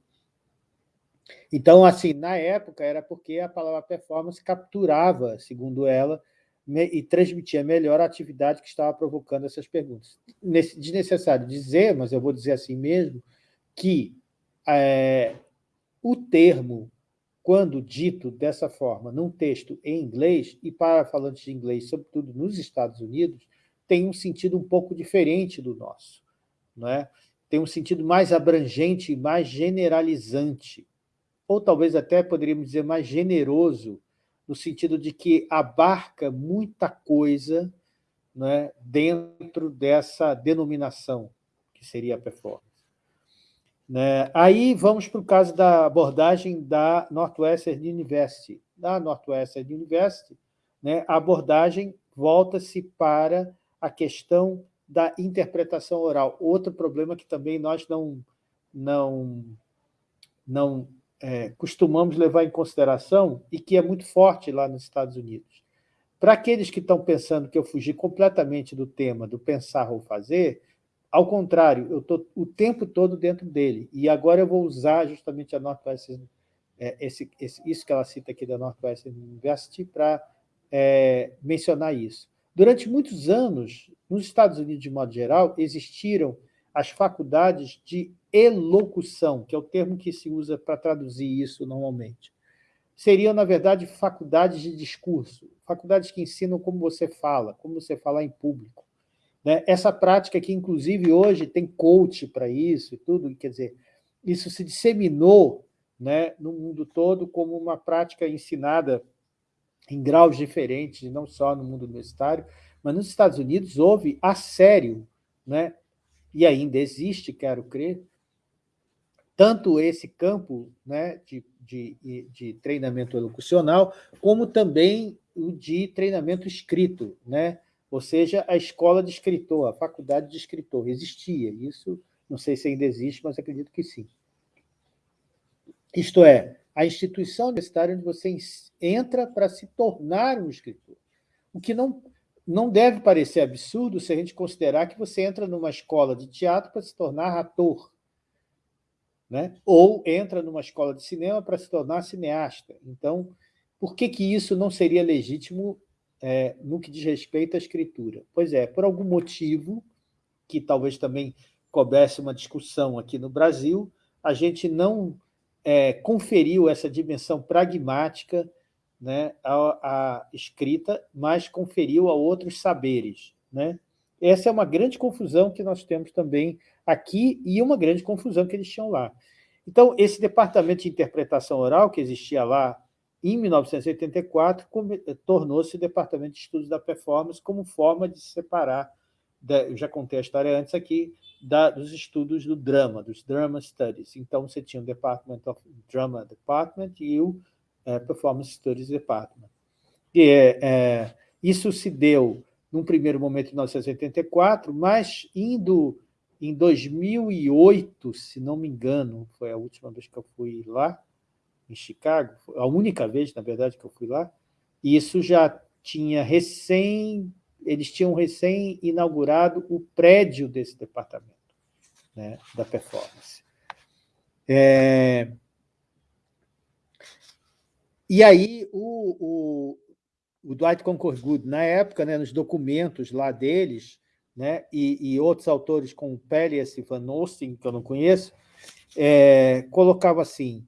Então, assim, na época era porque a palavra performance capturava, segundo ela, e transmitia melhor a atividade que estava provocando essas perguntas. Desnecessário dizer, mas eu vou dizer assim mesmo, que é, o termo, quando dito dessa forma, num texto em inglês, e para falantes de inglês, sobretudo nos Estados Unidos, tem um sentido um pouco diferente do nosso. Não é? Tem um sentido mais abrangente, mais generalizante ou talvez até poderíamos dizer mais generoso, no sentido de que abarca muita coisa né, dentro dessa denominação, que seria a performance. Né? Aí vamos para o caso da abordagem da Northwestern University. Da Northwestern University, né, a abordagem volta-se para a questão da interpretação oral. Outro problema que também nós não, não, não é, costumamos levar em consideração e que é muito forte lá nos Estados Unidos. Para aqueles que estão pensando que eu fugi completamente do tema do pensar ou fazer, ao contrário, eu estou o tempo todo dentro dele. E agora eu vou usar justamente a Northwestern, é, esse, esse, isso que ela cita aqui da Northwestern University para é, mencionar isso. Durante muitos anos, nos Estados Unidos, de modo geral, existiram as faculdades de elocução, que é o termo que se usa para traduzir isso normalmente. Seriam, na verdade, faculdades de discurso, faculdades que ensinam como você fala, como você falar em público. Né? Essa prática que, inclusive, hoje tem coach para isso e tudo, quer dizer, isso se disseminou né, no mundo todo como uma prática ensinada em graus diferentes, não só no mundo universitário, mas nos Estados Unidos houve a sério, né, e ainda existe, quero crer, tanto esse campo né, de, de, de treinamento elocucional, como também o de treinamento escrito, né? Ou seja, a escola de escritor, a faculdade de escritor. Existia isso, não sei se ainda existe, mas acredito que sim. Isto é, a instituição universitária onde você entra para se tornar um escritor. O que não, não deve parecer absurdo se a gente considerar que você entra numa escola de teatro para se tornar ator, né? ou entra numa escola de cinema para se tornar cineasta. Então, por que, que isso não seria legítimo é, no que diz respeito à escritura? Pois é, por algum motivo, que talvez também coubesse uma discussão aqui no Brasil, a gente não é, conferiu essa dimensão pragmática né, à, à, escrita, mas conferiu a outros saberes. Né? Essa é uma grande confusão que nós temos também aqui e uma grande confusão que eles tinham lá. Então, esse departamento de interpretação oral que existia lá em 1984, tornou-se Departamento de Estudos da Performance como forma de se separar, eu já contei a história antes aqui, da, dos estudos do drama, dos Drama Studies. Então, você tinha o Department of Drama Department e o é, Performance Studies Department. E, é, isso se deu, num primeiro momento, em 1984, mas indo em 2008, se não me engano, foi a última vez que eu fui lá, em Chicago, a única vez, na verdade, que eu fui lá, isso já tinha recém, eles tinham recém inaugurado o prédio desse departamento, né, da performance. É... E aí, o, o, o Dwight Concord Good, na época, né, nos documentos lá deles, né, e, e outros autores como Pelias e Van Osten, que eu não conheço, é, colocava assim,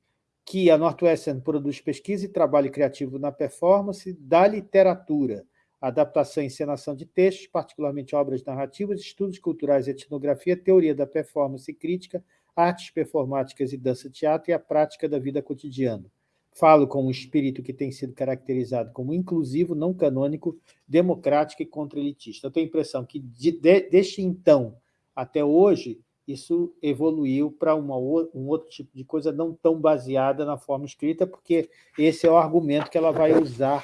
que a Northwestern produz pesquisa e trabalho criativo na performance da literatura, adaptação e encenação de textos, particularmente obras narrativas, estudos culturais e etnografia, teoria da performance e crítica, artes performáticas e dança-teatro e a prática da vida cotidiana. Falo com um espírito que tem sido caracterizado como inclusivo, não canônico, democrático e contra-elitista. Eu tenho a impressão que, de, de, desde então até hoje, isso evoluiu para um outro tipo de coisa não tão baseada na forma escrita, porque esse é o argumento que ela vai usar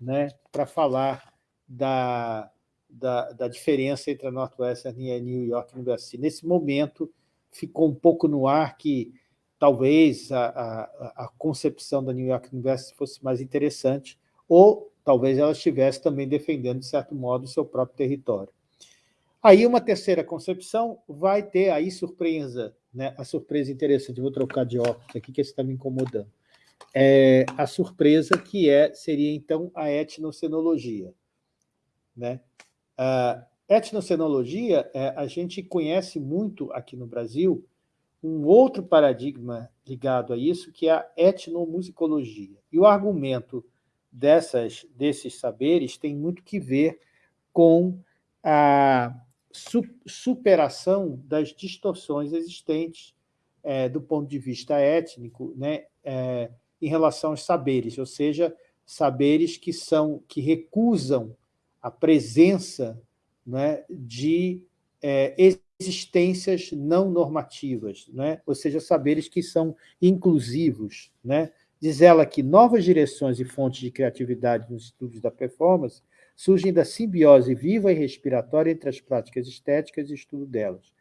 né, para falar da, da, da, diferença entre a Northwestern e a New York University. Nesse momento, ficou um pouco no ar que talvez a, a, a concepção da New York University fosse mais interessante, ou talvez ela estivesse também defendendo, de certo modo, o seu próprio território. Aí uma terceira concepção vai ter aí surpresa, né? a surpresa interessante, vou trocar de óculos aqui, que esse está me incomodando. É a surpresa que é, seria, então, a etnocenologia. Né? A etnocenologia, é, a gente conhece muito aqui no Brasil um outro paradigma ligado a isso, que é a etnomusicologia. E o argumento dessas, desses saberes tem muito que ver com a superação das distorções existentes é, do ponto de vista étnico né, é, em relação aos saberes, ou seja, saberes que, são, que recusam a presença né, de é, existências não normativas, né, ou seja, saberes que são inclusivos. Né. Diz ela que novas direções e fontes de criatividade nos estudos da performance surgem da simbiose viva e respiratória entre as práticas estéticas e estudo delas.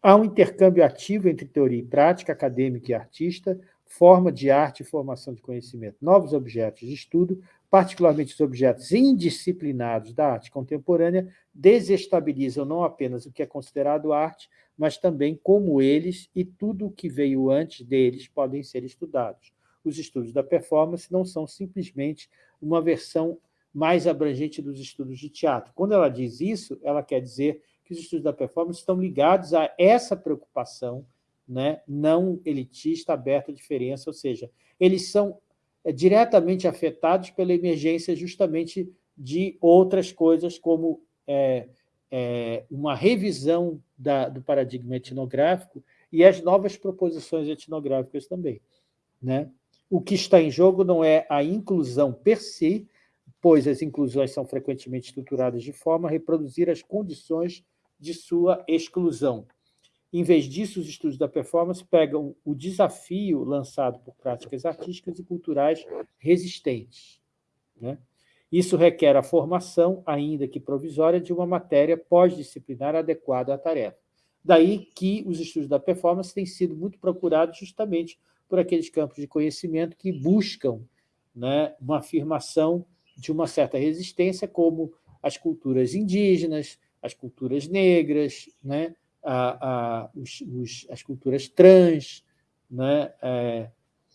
Há um intercâmbio ativo entre teoria e prática, acadêmica e artista, forma de arte e formação de conhecimento. Novos objetos de estudo, particularmente os objetos indisciplinados da arte contemporânea, desestabilizam não apenas o que é considerado arte, mas também como eles e tudo o que veio antes deles podem ser estudados. Os estudos da performance não são simplesmente uma versão mais abrangente dos estudos de teatro. Quando ela diz isso, ela quer dizer que os estudos da performance estão ligados a essa preocupação né, não elitista, aberta à diferença, ou seja, eles são é, diretamente afetados pela emergência justamente de outras coisas, como é, é, uma revisão da, do paradigma etnográfico e as novas proposições etnográficas também. Né? o que está em jogo não é a inclusão per si, pois as inclusões são frequentemente estruturadas de forma a reproduzir as condições de sua exclusão. Em vez disso, os estudos da performance pegam o desafio lançado por práticas artísticas e culturais resistentes. Né? Isso requer a formação, ainda que provisória, de uma matéria pós-disciplinar adequada à tarefa. Daí que os estudos da performance têm sido muito procurados justamente por aqueles campos de conhecimento que buscam né, uma afirmação de uma certa resistência, como as culturas indígenas, as culturas negras, né, a, a, os, os, as culturas trans, né, é,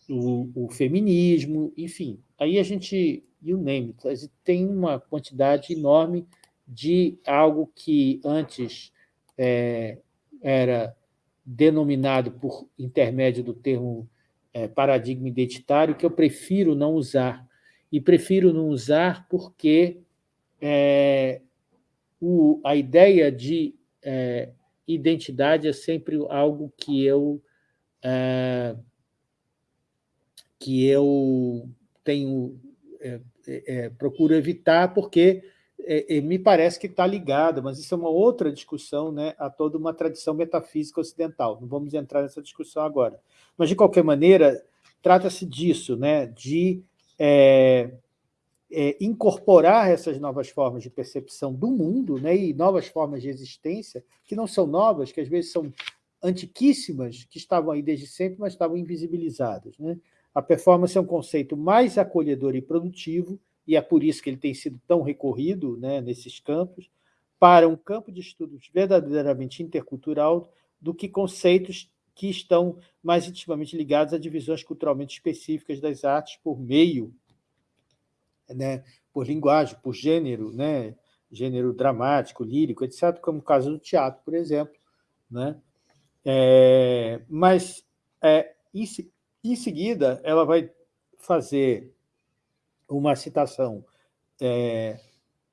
o, o, feminismo, enfim. Aí a gente, you name it, tem uma quantidade enorme de algo que antes é, era denominado por intermédio do termo é, paradigma identitário, que eu prefiro não usar. E prefiro não usar porque é, o, a ideia de é, identidade é sempre algo que eu, é, que eu tenho é, é, procuro evitar, porque é, é, me parece que está ligada, mas isso é uma outra discussão né, a toda uma tradição metafísica ocidental. Não vamos entrar nessa discussão agora. Mas, de qualquer maneira, trata-se disso, né, de é, é, incorporar essas novas formas de percepção do mundo né, e novas formas de existência, que não são novas, que às vezes são antiquíssimas, que estavam aí desde sempre, mas estavam invisibilizadas. Né? A performance é um conceito mais acolhedor e produtivo, e é por isso que ele tem sido tão recorrido né, nesses campos, para um campo de estudos verdadeiramente intercultural do que conceitos que estão mais intimamente ligados a divisões culturalmente específicas das artes por meio, né, por linguagem, por gênero, né, gênero dramático, lírico, etc., como o caso do teatro, por exemplo. Né? É, mas, é, em, em seguida, ela vai fazer uma citação é,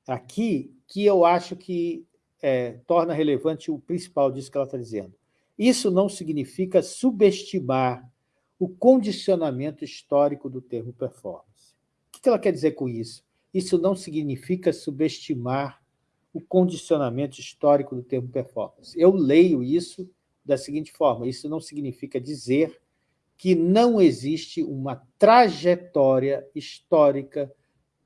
aqui que eu acho que é, torna relevante o principal disso que ela está dizendo. Isso não significa subestimar o condicionamento histórico do termo performance. O que ela quer dizer com isso? Isso não significa subestimar o condicionamento histórico do termo performance. Eu leio isso da seguinte forma, isso não significa dizer que não existe uma trajetória histórica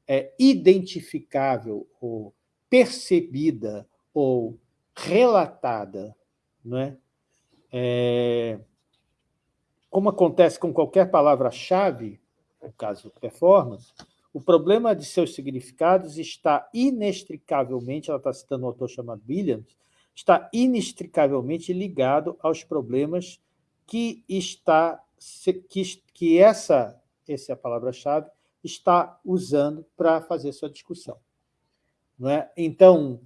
é, identificável ou percebida ou relatada, não é? É como acontece com qualquer palavra-chave, no caso performance, o problema de seus significados está inextricavelmente, ela está citando um autor chamado Williams, está inextricavelmente ligado aos problemas que está que, que essa, essa é a palavra-chave, está usando para fazer sua discussão. Não é? Então,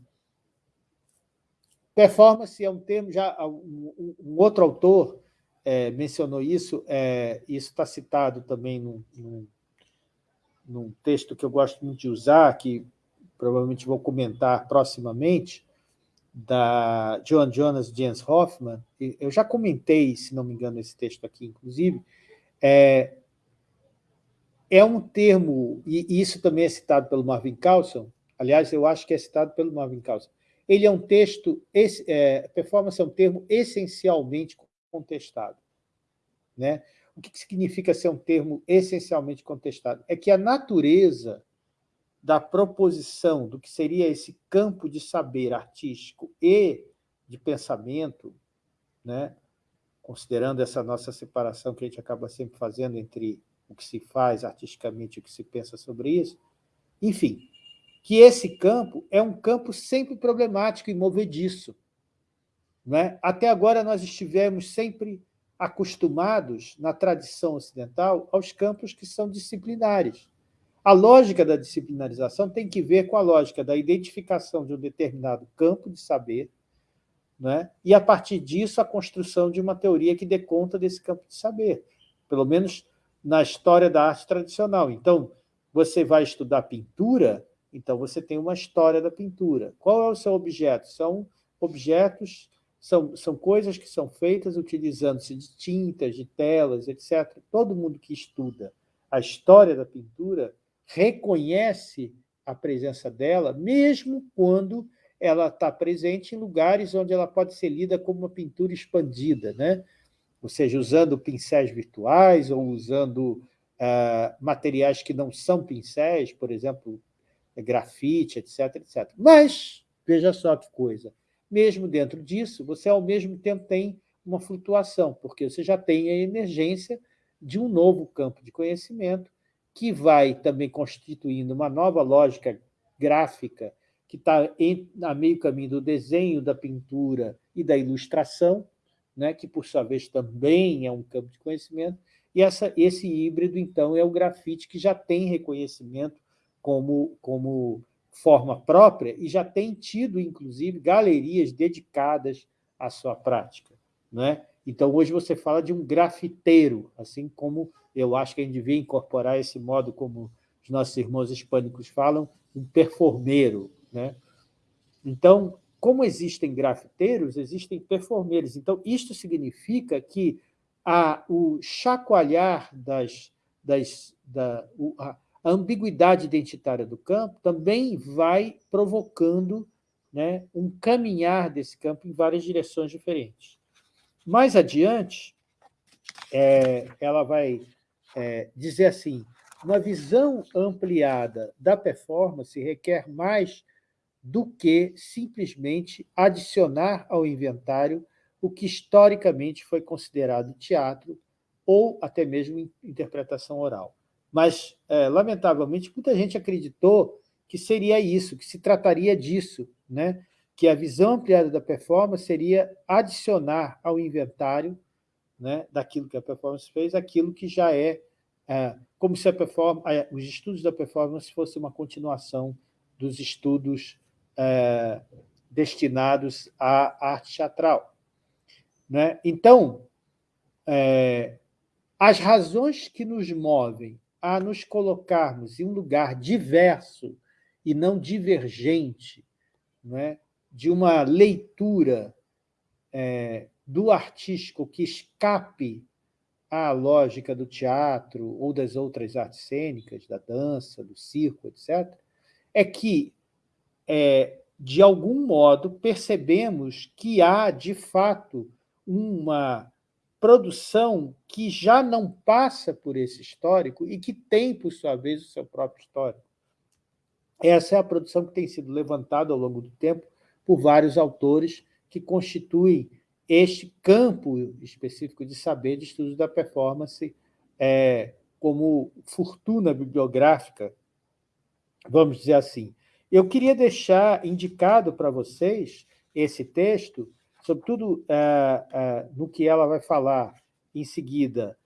performance é um termo, já um, um outro autor é, mencionou isso, é, isso está citado também num, num, num, texto que eu gosto muito de usar, que provavelmente vou comentar proximamente, da Joan Jonas Jens Hoffman, eu já comentei, se não me engano, esse texto aqui, inclusive, é, é um termo, e isso também é citado pelo Marvin Carlson, aliás, eu acho que é citado pelo Marvin Carlson, ele é um texto, é, performance é um termo essencialmente contestado. Né? O que significa ser um termo essencialmente contestado? É que a natureza da proposição do que seria esse campo de saber artístico e de pensamento, né? considerando essa nossa separação que a gente acaba sempre fazendo entre o que se faz artisticamente e o que se pensa sobre isso, enfim, que esse campo é um campo sempre problemático e movediço. Né? Até agora nós estivemos sempre acostumados, na tradição ocidental, aos campos que são disciplinares. A lógica da disciplinarização tem que ver com a lógica da identificação de um determinado campo de saber, né? e, a partir disso, a construção de uma teoria que dê conta desse campo de saber, pelo menos na história da arte tradicional. Então, você vai estudar pintura, então você tem uma história da pintura. Qual é o seu objeto? São objetos, são, são coisas que são feitas utilizando-se de tintas, de telas, etc. Todo mundo que estuda a história da pintura, reconhece a presença dela, mesmo quando ela está presente em lugares onde ela pode ser lida como uma pintura expandida, né? ou seja, usando pincéis virtuais ou usando uh, materiais que não são pincéis, por exemplo, grafite, etc, etc. Mas, veja só que coisa, mesmo dentro disso, você ao mesmo tempo tem uma flutuação, porque você já tem a emergência de um novo campo de conhecimento que vai também constituindo uma nova lógica gráfica que está a meio caminho do desenho, da pintura e da ilustração, né, que, por sua vez, também é um campo de conhecimento, e essa, esse híbrido, então, é o grafite, que já tem reconhecimento como, como forma própria e já tem tido, inclusive, galerias dedicadas à sua prática. Né? Então, hoje você fala de um grafiteiro, assim como eu acho que a gente devia incorporar esse modo como os nossos irmãos hispânicos falam, um performeiro. Né? Então, como existem grafiteiros, existem performeiros. Então, isto significa que a, o chacoalhar das, das, da, a, a ambiguidade identitária do campo também vai provocando né, um caminhar desse campo em várias direções diferentes. Mais adiante, é, ela vai é, dizer assim, uma visão ampliada da performance requer mais do que simplesmente adicionar ao inventário o que historicamente foi considerado teatro ou até mesmo interpretação oral. Mas, é, lamentavelmente, muita gente acreditou que seria isso, que se trataria disso, né? que a visão ampliada da performance seria adicionar ao inventário né, daquilo que a performance fez, aquilo que já é, é como se performance, os estudos da performance fossem uma continuação dos estudos é, destinados à arte teatral. Né? Então, é, as razões que nos movem a nos colocarmos em um lugar diverso e não divergente, né, de uma leitura é, do artístico que escape à lógica do teatro ou das outras artes cênicas, da dança, do circo, etc., é que, é, de algum modo, percebemos que há, de fato, uma produção que já não passa por esse histórico e que tem, por sua vez, o seu próprio histórico. Essa é a produção que tem sido levantada ao longo do tempo por vários autores que constituem este campo específico de saber de estudos da performance é, como fortuna bibliográfica, vamos dizer assim. Eu queria deixar indicado para vocês esse texto, sobretudo é, é, no que ela vai falar em seguida.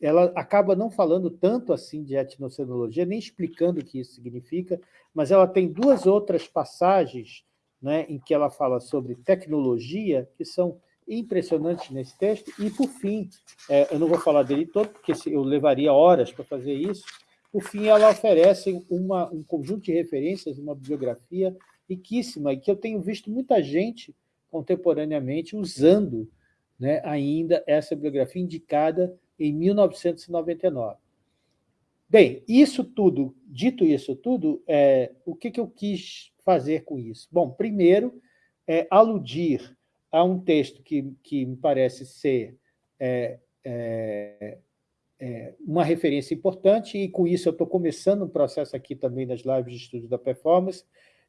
Ela acaba não falando tanto assim de etnocenologia, nem explicando o que isso significa, mas ela tem duas outras passagens né, em que ela fala sobre tecnologia, que são impressionantes nesse texto, e, por fim, é, eu não vou falar dele todo, porque eu levaria horas para fazer isso, por fim, ela oferece uma, um conjunto de referências, uma bibliografia riquíssima, e que eu tenho visto muita gente contemporaneamente usando né, ainda essa bibliografia indicada em 1999. Bem, isso tudo, dito isso tudo, é, o que, que eu quis fazer com isso? Bom, primeiro, é, aludir a um texto que, que me parece ser é, é, é, uma referência importante, e com isso eu estou começando um processo aqui também nas lives de estudo da performance,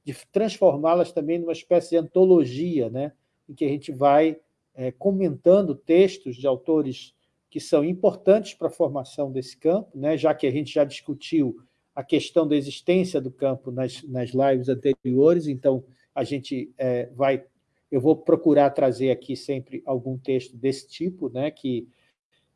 de transformá-las também numa espécie de antologia, né, em que a gente vai é, comentando textos de autores que são importantes para a formação desse campo, né, já que a gente já discutiu a questão da existência do campo nas, nas lives anteriores, então a gente é, vai... Eu vou procurar trazer aqui sempre algum texto desse tipo, né, que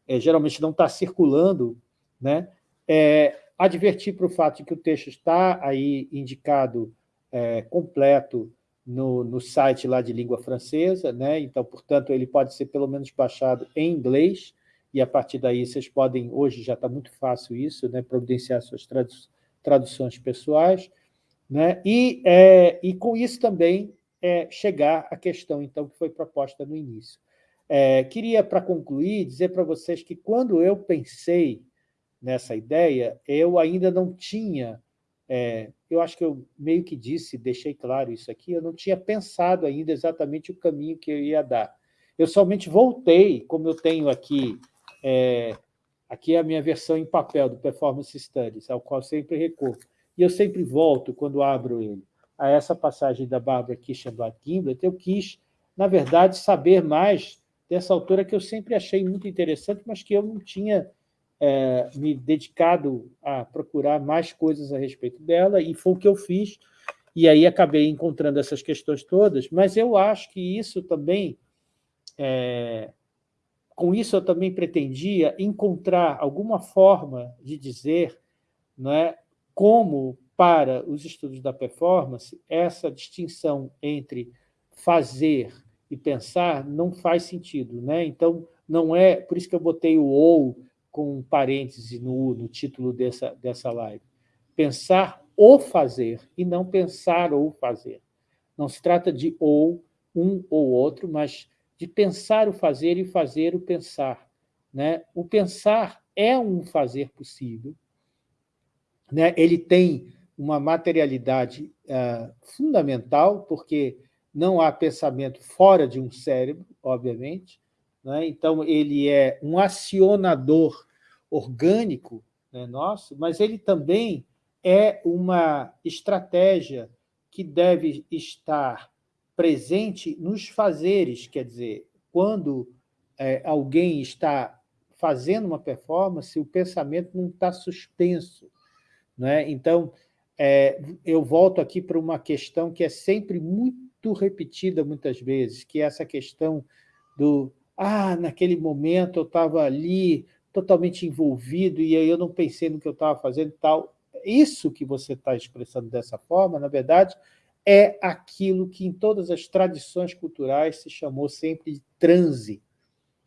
é, geralmente não está circulando, né, é, advertir para o fato de que o texto está aí indicado é, completo no, no site lá de língua francesa, né, então, portanto, ele pode ser pelo menos baixado em inglês, e a partir daí vocês podem, hoje já está muito fácil isso, né, providenciar suas tradu traduções pessoais, né, e, é, e com isso também é, chegar à questão, então, que foi proposta no início. É, queria, para concluir, dizer para vocês que quando eu pensei nessa ideia, eu ainda não tinha, é, eu acho que eu meio que disse, deixei claro isso aqui, eu não tinha pensado ainda exatamente o caminho que eu ia dar. Eu somente voltei, como eu tenho aqui, é, aqui é a minha versão em papel do Performance Studies, ao qual sempre recorro, e eu sempre volto, quando abro ele, a essa passagem da Barbara Kischenblatt Gimblet, eu quis, na verdade, saber mais dessa autora que eu sempre achei muito interessante, mas que eu não tinha é, me dedicado a procurar mais coisas a respeito dela, e foi o que eu fiz, e aí acabei encontrando essas questões todas, mas eu acho que isso também, é, com isso eu também pretendia encontrar alguma forma de dizer não é, como, para os estudos da performance, essa distinção entre fazer e pensar não faz sentido. Né? Então, não é... Por isso que eu botei o ou com um parêntese no, no título dessa, dessa live. Pensar ou fazer, e não pensar ou fazer. Não se trata de ou, um ou outro, mas de pensar o fazer e fazer o pensar. Né? O pensar é um fazer possível, né? ele tem uma materialidade uh, fundamental, porque não há pensamento fora de um cérebro, obviamente, né? Então, ele é um acionador orgânico né, nosso, mas ele também é uma estratégia que deve estar presente nos fazeres, quer dizer, quando é, alguém está fazendo uma performance, o pensamento não está suspenso. Né? Então, é, eu volto aqui para uma questão que é sempre muito repetida muitas vezes, que é essa questão do ah, naquele momento eu estava ali totalmente envolvido e aí eu não pensei no que eu estava fazendo e tal. Isso que você está expressando dessa forma, na verdade, é aquilo que em todas as tradições culturais se chamou sempre de transe.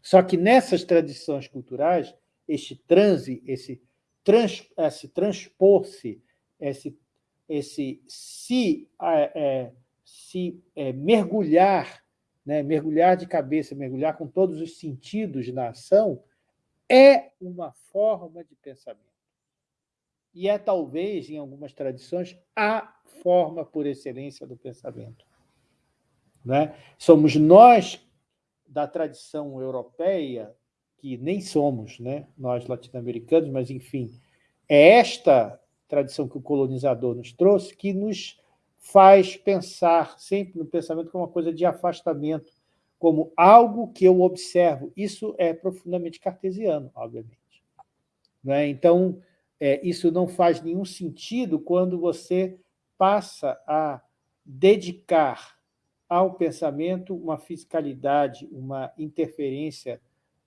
Só que nessas tradições culturais, este transe, esse, trans, esse transpor-se, esse, esse se, é, é se é, mergulhar né, mergulhar de cabeça, mergulhar com todos os sentidos na ação, é uma forma de pensamento. E é, talvez, em algumas tradições, a forma por excelência do pensamento. Né? Somos nós, da tradição europeia, que nem somos né, nós latino-americanos, mas, enfim, é esta tradição que o colonizador nos trouxe que nos faz pensar sempre no pensamento como uma coisa de afastamento, como algo que eu observo. Isso é profundamente cartesiano, obviamente. Né? Então, é, isso não faz nenhum sentido quando você passa a dedicar ao pensamento uma fiscalidade, uma interferência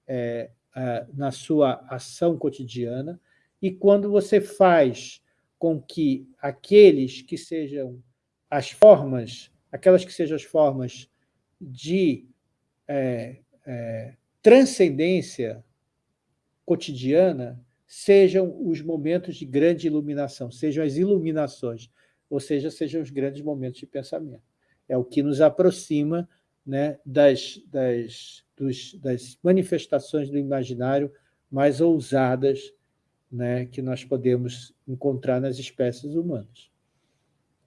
é, é, na sua ação cotidiana, e quando você faz com que aqueles que sejam as formas, aquelas que sejam as formas de é, é, transcendência cotidiana, sejam os momentos de grande iluminação, sejam as iluminações, ou seja, sejam os grandes momentos de pensamento. É o que nos aproxima né, das, das, dos, das manifestações do imaginário mais ousadas né, que nós podemos encontrar nas espécies humanas.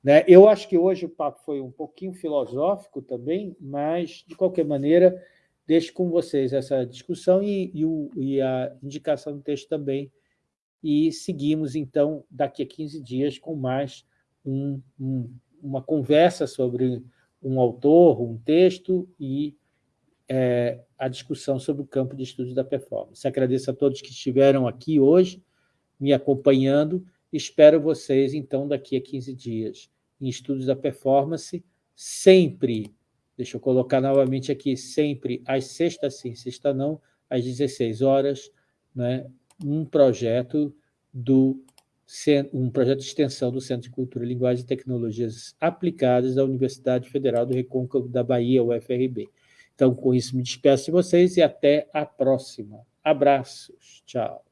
Né? Eu acho que hoje o papo foi um pouquinho filosófico também, mas, de qualquer maneira, deixo com vocês essa discussão e, e, o, e a indicação do texto também. E seguimos, então, daqui a 15 dias com mais um, um, uma conversa sobre um autor, um texto e é, a discussão sobre o campo de estudos da performance. Agradeço a todos que estiveram aqui hoje, me acompanhando, Espero vocês, então, daqui a 15 dias, em estudos da performance, sempre, deixa eu colocar novamente aqui, sempre às sextas sim, sexta não, às 16 horas, né, um projeto do um projeto de extensão do Centro de Cultura, Linguagem e Tecnologias Aplicadas da Universidade Federal do Recôncavo da Bahia, UFRB. Então, com isso, me despeço de vocês e até a próxima. Abraços. Tchau.